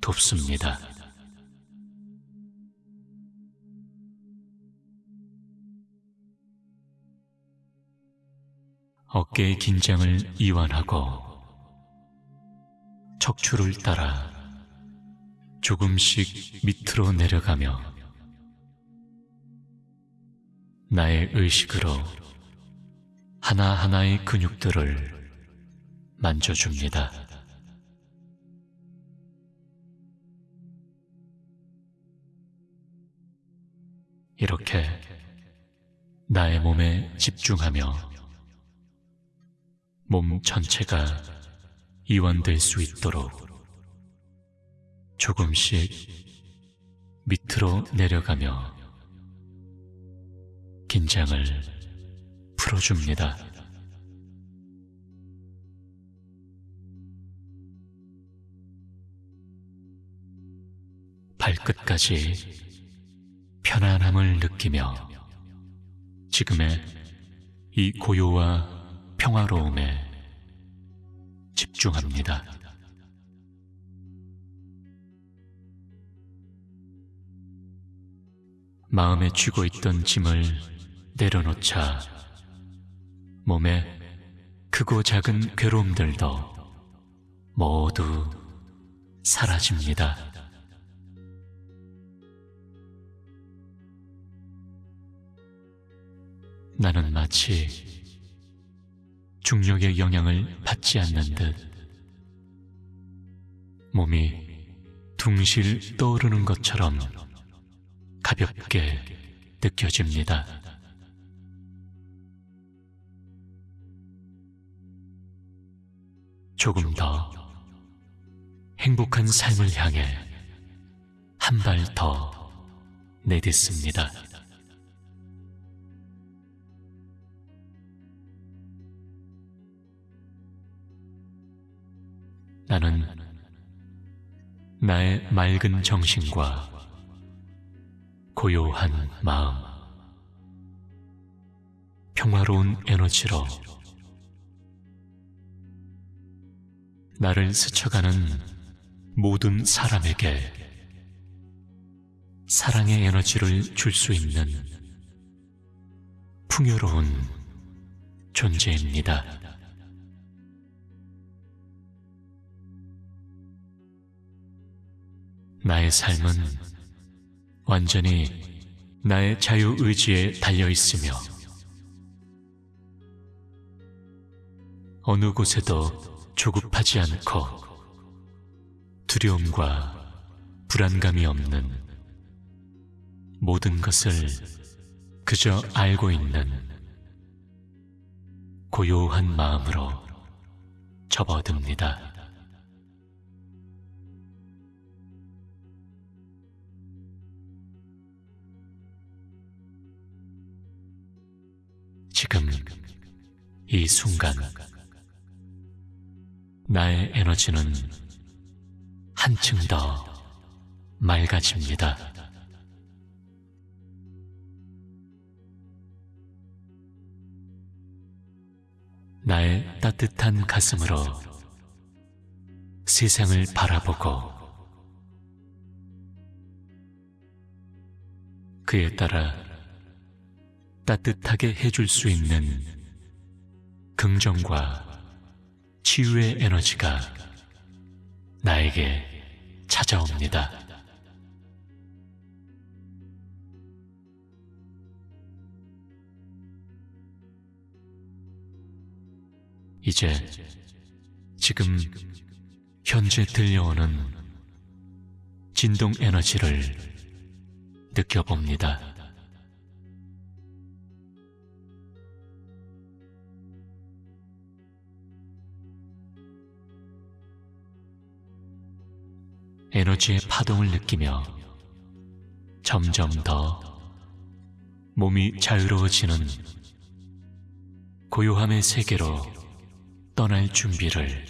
돕습니다. 어깨의 긴장을 이완하고 척추를 따라 조금씩 밑으로 내려가며 나의 의식으로 하나하나의 근육들을 만져줍니다. 이렇게 나의 몸에 집중하며 몸 전체가 이완될 수 있도록 조금씩 밑으로 내려가며 긴장을 풀어줍니다. 발끝까지 편안함을 느끼며 지금의 이 고요와 평화로움에 집중합니다. 마음에 쥐고 있던 짐을 내려놓자 몸에 크고 작은 괴로움들도 모두 사라집니다. 나는 마치 중력의 영향을 받지 않는 듯 몸이 둥실 떠오르는 것처럼 가볍게 느껴집니다. 조금 더 행복한 삶을 향해 한 발 더 내딛습니다. 나는 나의 맑은 정신과 고요한 마음, 평화로운 에너지로 나를 스쳐가는 모든 사람에게 사랑의 에너지를 줄 수 있는 풍요로운 존재입니다. 나의 삶은 완전히 나의 자유의지에 달려 있으며 어느 곳에도 조급하지 않고 두려움과 불안감이 없는 모든 것을 그저 알고 있는 고요한 마음으로 접어듭니다. 지금 이 순간 나의 에너지는 한층 더 맑아집니다. 나의 따뜻한 가슴으로 세상을 바라보고 그에 따라 따뜻하게 해줄 수 있는 긍정과 치유의 에너지가 나에게 찾아옵니다. 이제 지금 현재 들려오는 진동 에너지를 느껴봅니다. 에너지의 파동을 느끼며 점점 더 몸이 자유로워지는 고요함의 세계로 떠날 준비를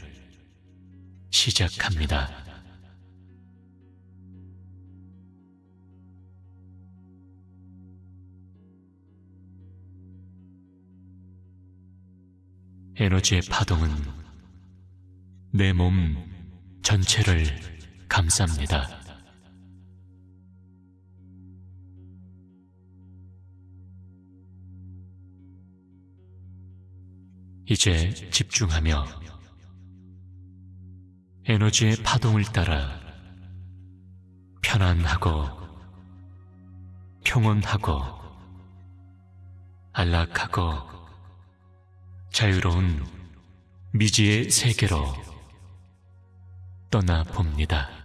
시작합니다. 에너지의 파동은 내 몸 전체를 감쌉니다. 이제 집중하며 에너지의 파동을 따라 편안하고 평온하고 안락하고 자유로운 미지의 세계로 떠나 봅니다.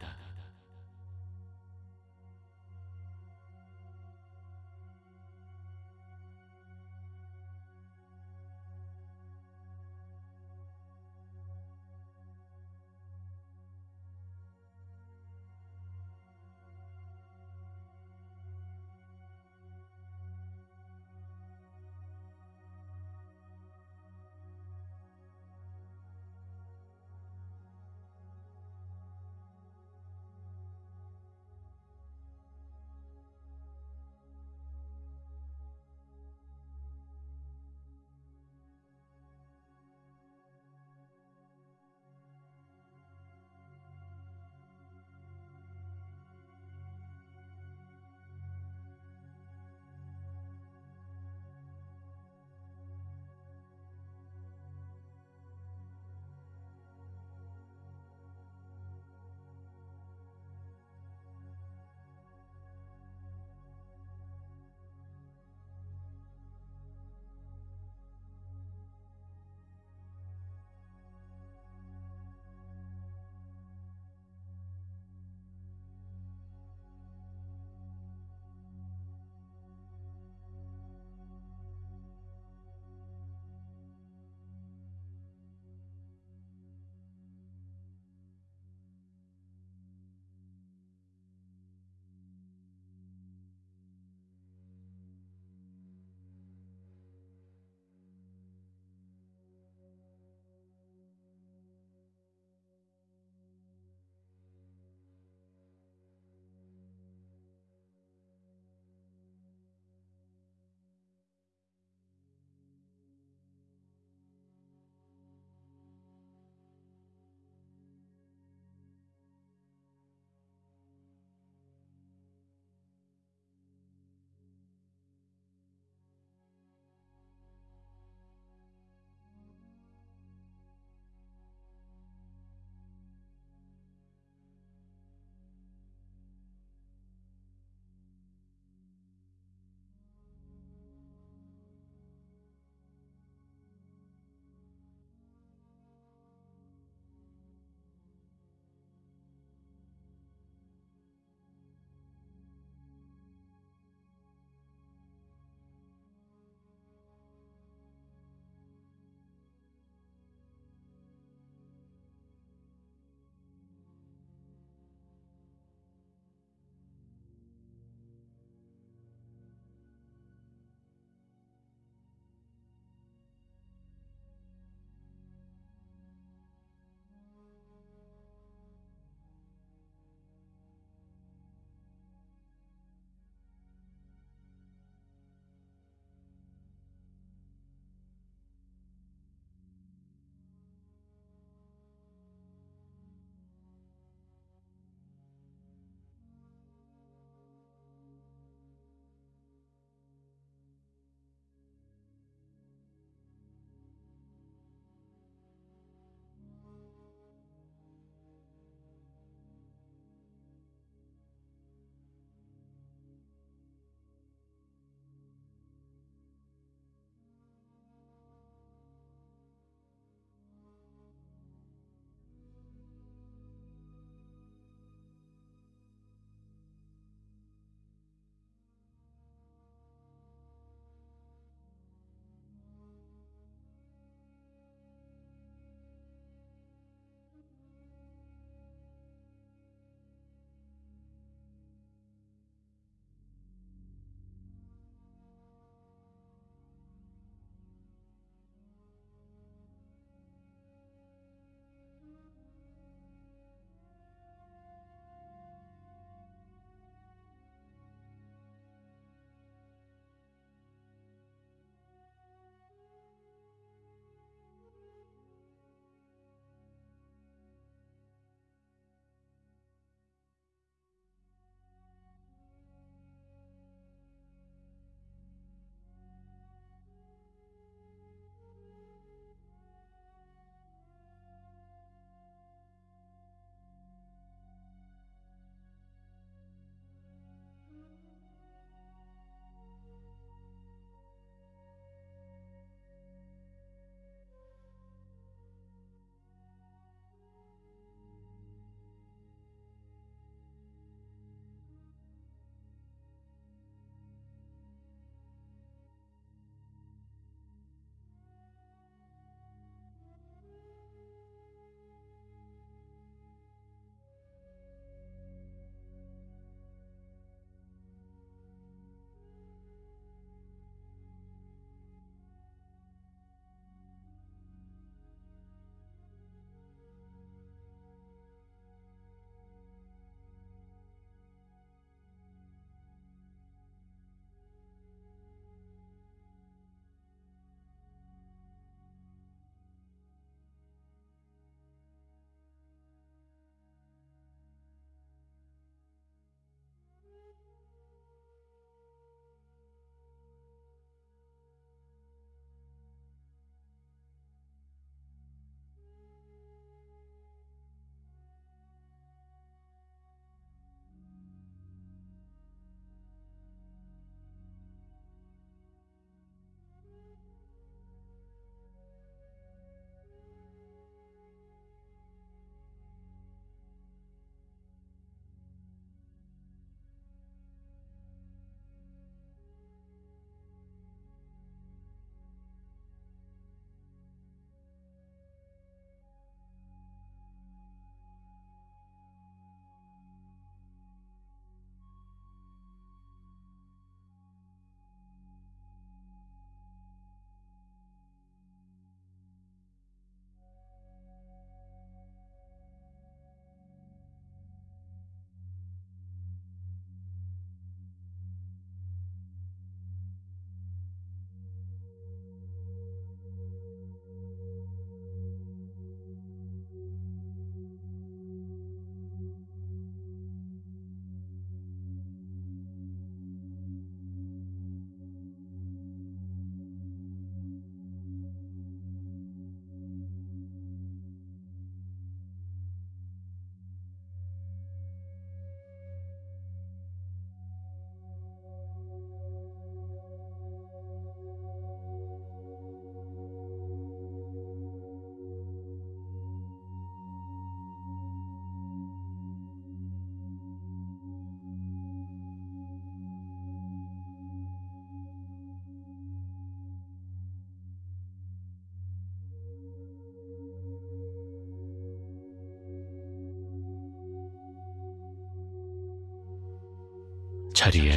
자리에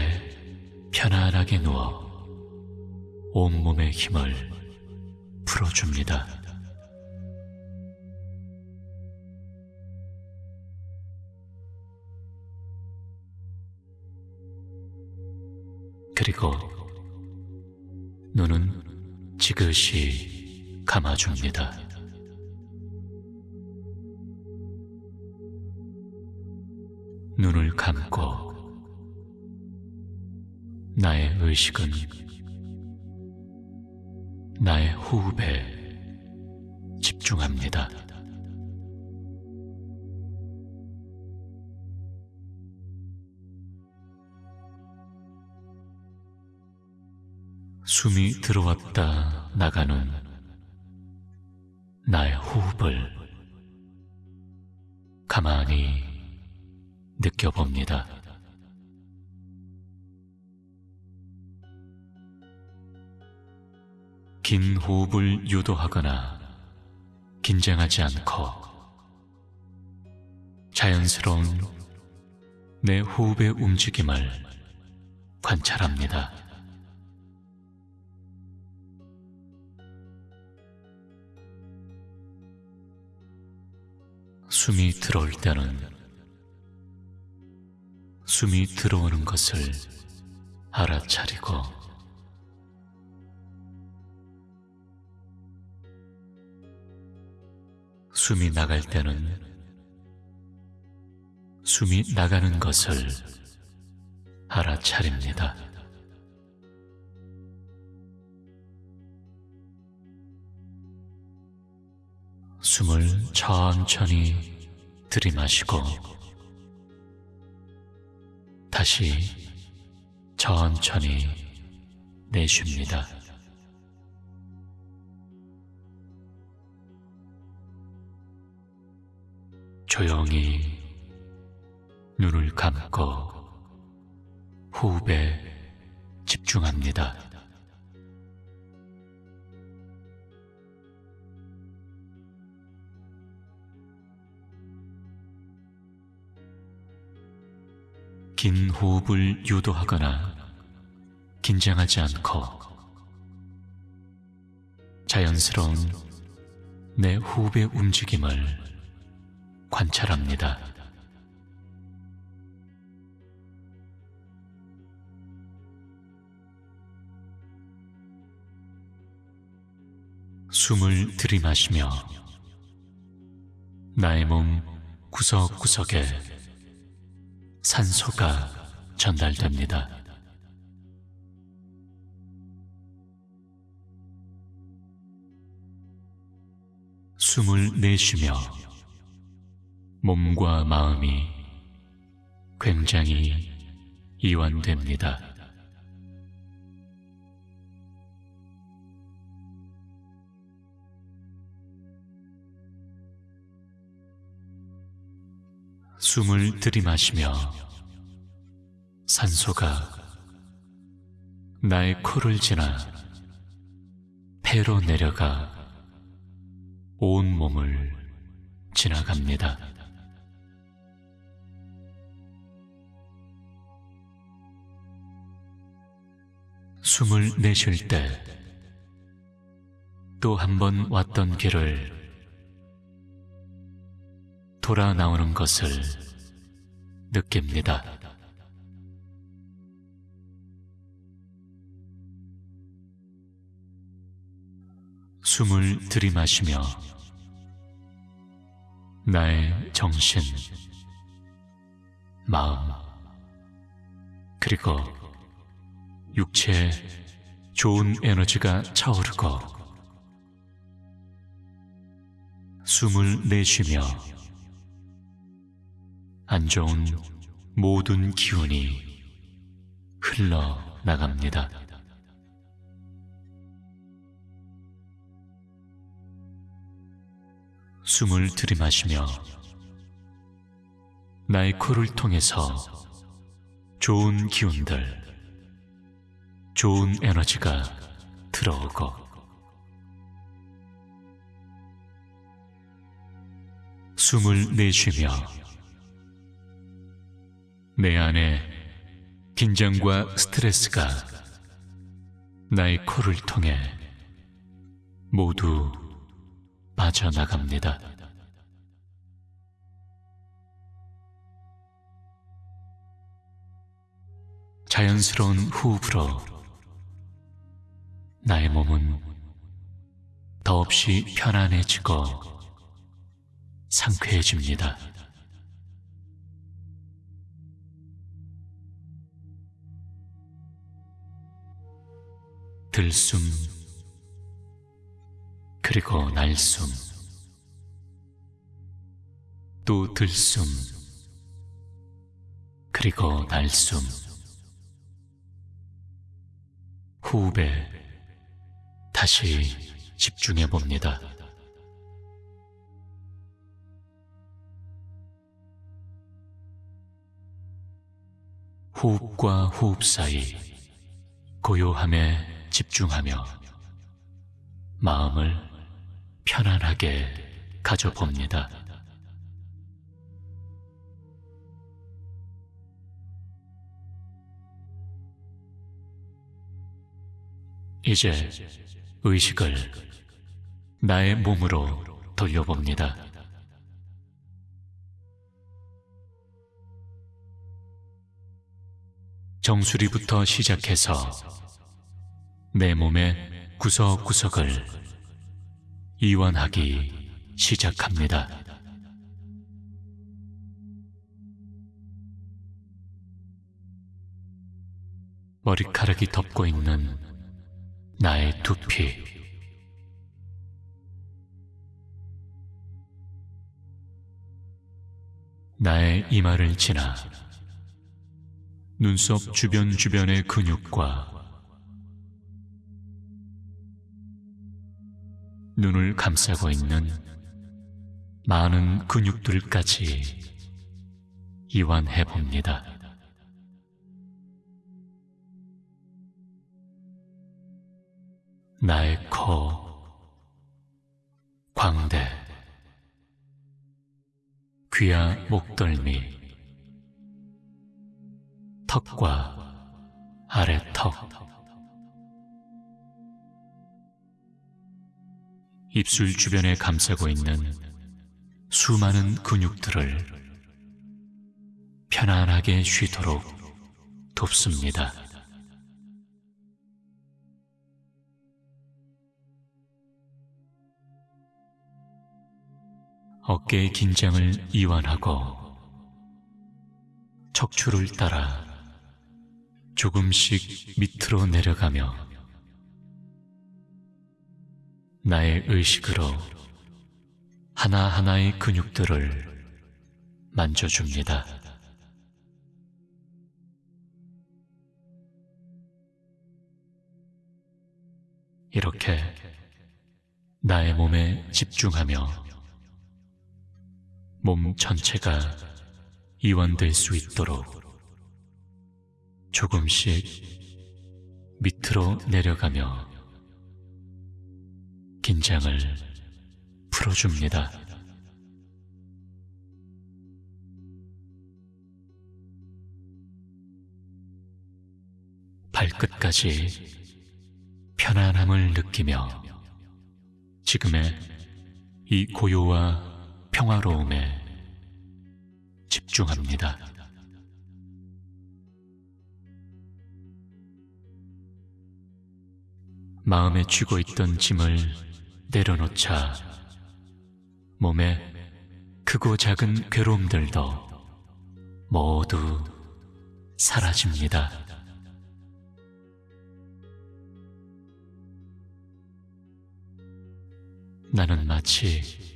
편안하게 누워 온몸의 힘을 풀어줍니다. 그리고 눈은 지그시 감아줍니다. 눈을 감고 나의 의식은 나의 호흡에 집중합니다. 숨이 들어왔다 나가는 나의 호흡을 가만히 느껴봅니다. 긴 호흡을 유도하거나 긴장하지 않고 자연스러운 내 호흡의 움직임을 관찰합니다. 숨이 들어올 때는 숨이 들어오는 것을 알아차리고 숨이 나갈 때는 숨이 나가는 것을 알아차립니다. 숨을 천천히 들이마시고 다시 천천히 내쉽니다. 조용히 눈을 감고 호흡에 집중합니다. 긴 호흡을 유도하거나 긴장하지 않고 자연스러운 내 호흡의 움직임을 관찰합니다. 숨을 들이마시며 나의 몸 구석구석에 산소가 전달됩니다. 숨을 내쉬며 몸과 마음이 굉장히 이완됩니다. 숨을 들이마시며 산소가 나의 코를 지나 폐로 내려가 온 몸을 지나갑니다. 숨을 내쉴 때 또 한 번 왔던 길을 돌아 나오는 것을 느낍니다. 숨을 들이마시며 나의 정신, 마음, 그리고 육체에 좋은 에너지가 차오르고 숨을 내쉬며 안 좋은 모든 기운이 흘러나갑니다. 숨을 들이마시며 나의 코를 통해서 좋은 기운들, 좋은 에너지가 들어오고 숨을 내쉬며 내 안에 긴장과 스트레스가 나의 코를 통해 모두 빠져나갑니다. 자연스러운 호흡으로 나의 몸은 더없이 편안해지고 상쾌해집니다. 들숨, 그리고 날숨, 또 들숨, 그리고 날숨. 호흡에 다시 집중해 봅니다. 호흡과 호흡 사이 고요함에 집중하며 마음을 편안하게 가져봅니다. 이제 의식을 나의 몸으로 돌려봅니다. 정수리부터 시작해서 내 몸의 구석구석을 이완하기 시작합니다. 머리카락이 덮고 있는 나의 두피, 나의 이마를 지나 눈썹 주변 주변의 근육과 눈을 감싸고 있는 많은 근육들까지 이완해 봅니다. 나의 코, 광대, 귀와 목덜미, 턱과 아래 턱, 입술 주변에 감싸고 있는 수많은 근육들을 편안하게 쉬도록 돕습니다. 어깨의 긴장을 이완하고 척추를 따라 조금씩 밑으로 내려가며 나의 의식으로 하나하나의 근육들을 만져줍니다. 이렇게 나의 몸에 집중하며 몸 전체가 이완될 수 있도록 조금씩 밑으로 내려가며 긴장을 풀어줍니다. 발끝까지 편안함을 느끼며 지금의 이 고요와 평화로움에 집중합니다. 마음에 쥐고 있던 짐을 내려놓자 몸에 크고 작은 괴로움들도 모두 사라집니다. 나는 마치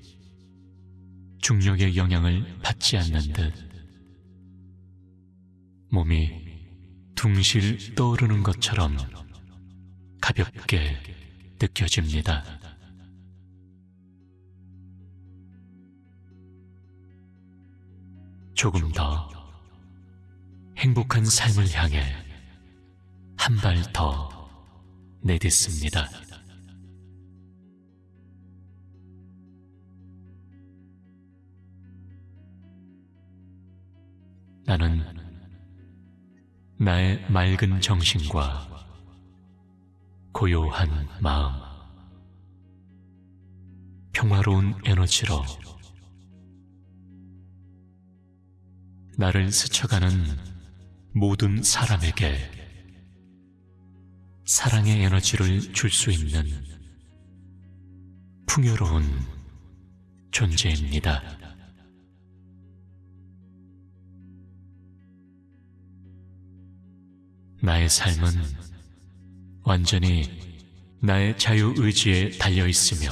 중력의 영향을 받지 않는 듯 몸이 둥실 떠오르는 것처럼 가볍게 느껴집니다. 조금 더 행복한 삶을 향해 한 발 더 내딛습니다. 나는 나의 맑은 정신과 고요한 마음, 평화로운 에너지로 나를 스쳐가는 모든 사람에게 사랑의 에너지를 줄 수 있는 풍요로운 존재입니다. 나의 삶은 완전히 나의 자유의지에 달려 있으며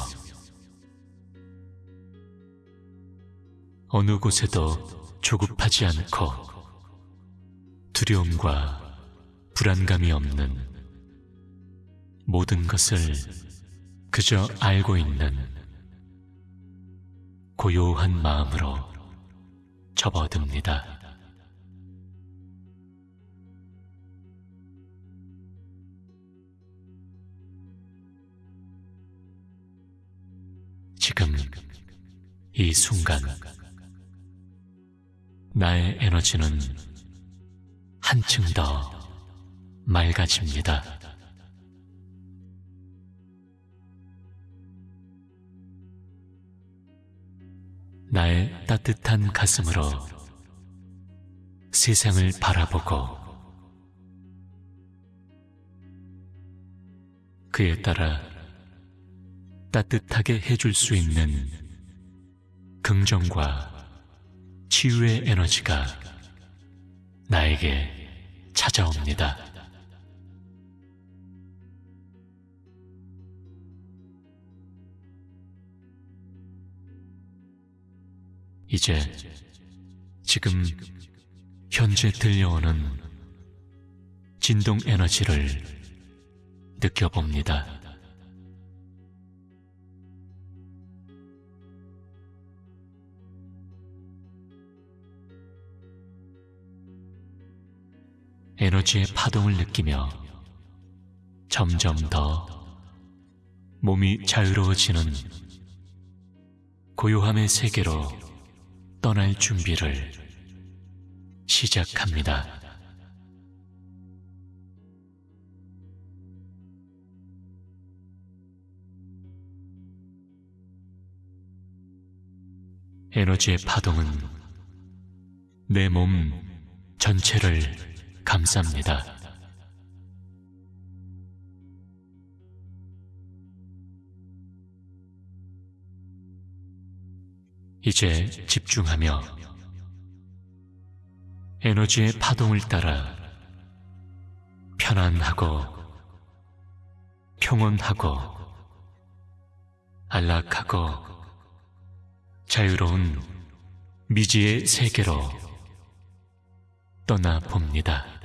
어느 곳에도 조급하지 않고 두려움과 불안감이 없는 모든 것을 그저 알고 있는 고요한 마음으로 접어듭니다. 지금 이 순간 나의 에너지는 한층 더 맑아집니다. 나의 따뜻한 가슴으로 세상을 바라보고 그에 따라 따뜻하게 해줄 수 있는 긍정과 치유의 에너지가 나에게 찾아옵니다. 이제 지금 현재 들려오는 진동 에너지를 느껴봅니다. 에너지의 파동을 느끼며 점점 더 몸이 자유로워지는 고요함의 세계로 떠날 준비를 시작합니다. 에너지의 파동은 내 몸 전체를 감쌉니다. 이제 집중하며 에너지의 파동을 따라 편안하고 평온하고 안락하고 자유로운 미지의 세계로 떠나 봅니다.